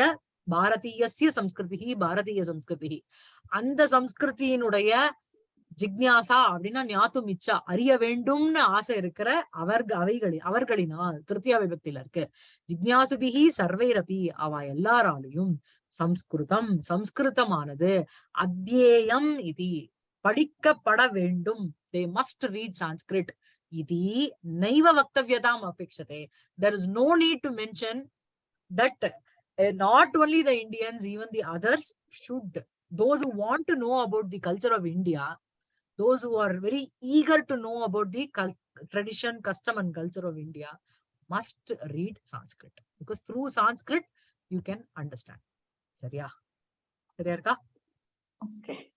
பாரதீயசிய சம்ஸ்கிருதி பாரதீய சம்ஸ்கிருதி அந்த சம்ஸ்கிருதியினுடைய ஜிக்ஞாசா அப்படின்னா ஞாத்து மிச்சா அறிய வேண்டும்னு ஆசை இருக்கிற அவர்க அவைகளின் அவர்களினால் திருத்தியா விபத்தில இருக்கு. ஜிக்ஞாசுபிகி சர்வைரபி அவ எல்லாராலையும் சம்ஸ்கிருதம் சம்ஸ்கிருதமானது அத்தியேயம் இது படிக்கப்பட வேண்டும். தே மஸ்ட் ரீட் சான்ஸ்கிரிட் இது நைவ வக்தவியதாம் அபேட்சதே there is no need to mention that Uh, not only the Indians, even the others should, those who want to know about the culture of India, those who are very eager to know about the tradition, custom and culture of India must read Sanskrit because through Sanskrit, you can understand. Sariya? Sariya, Okay.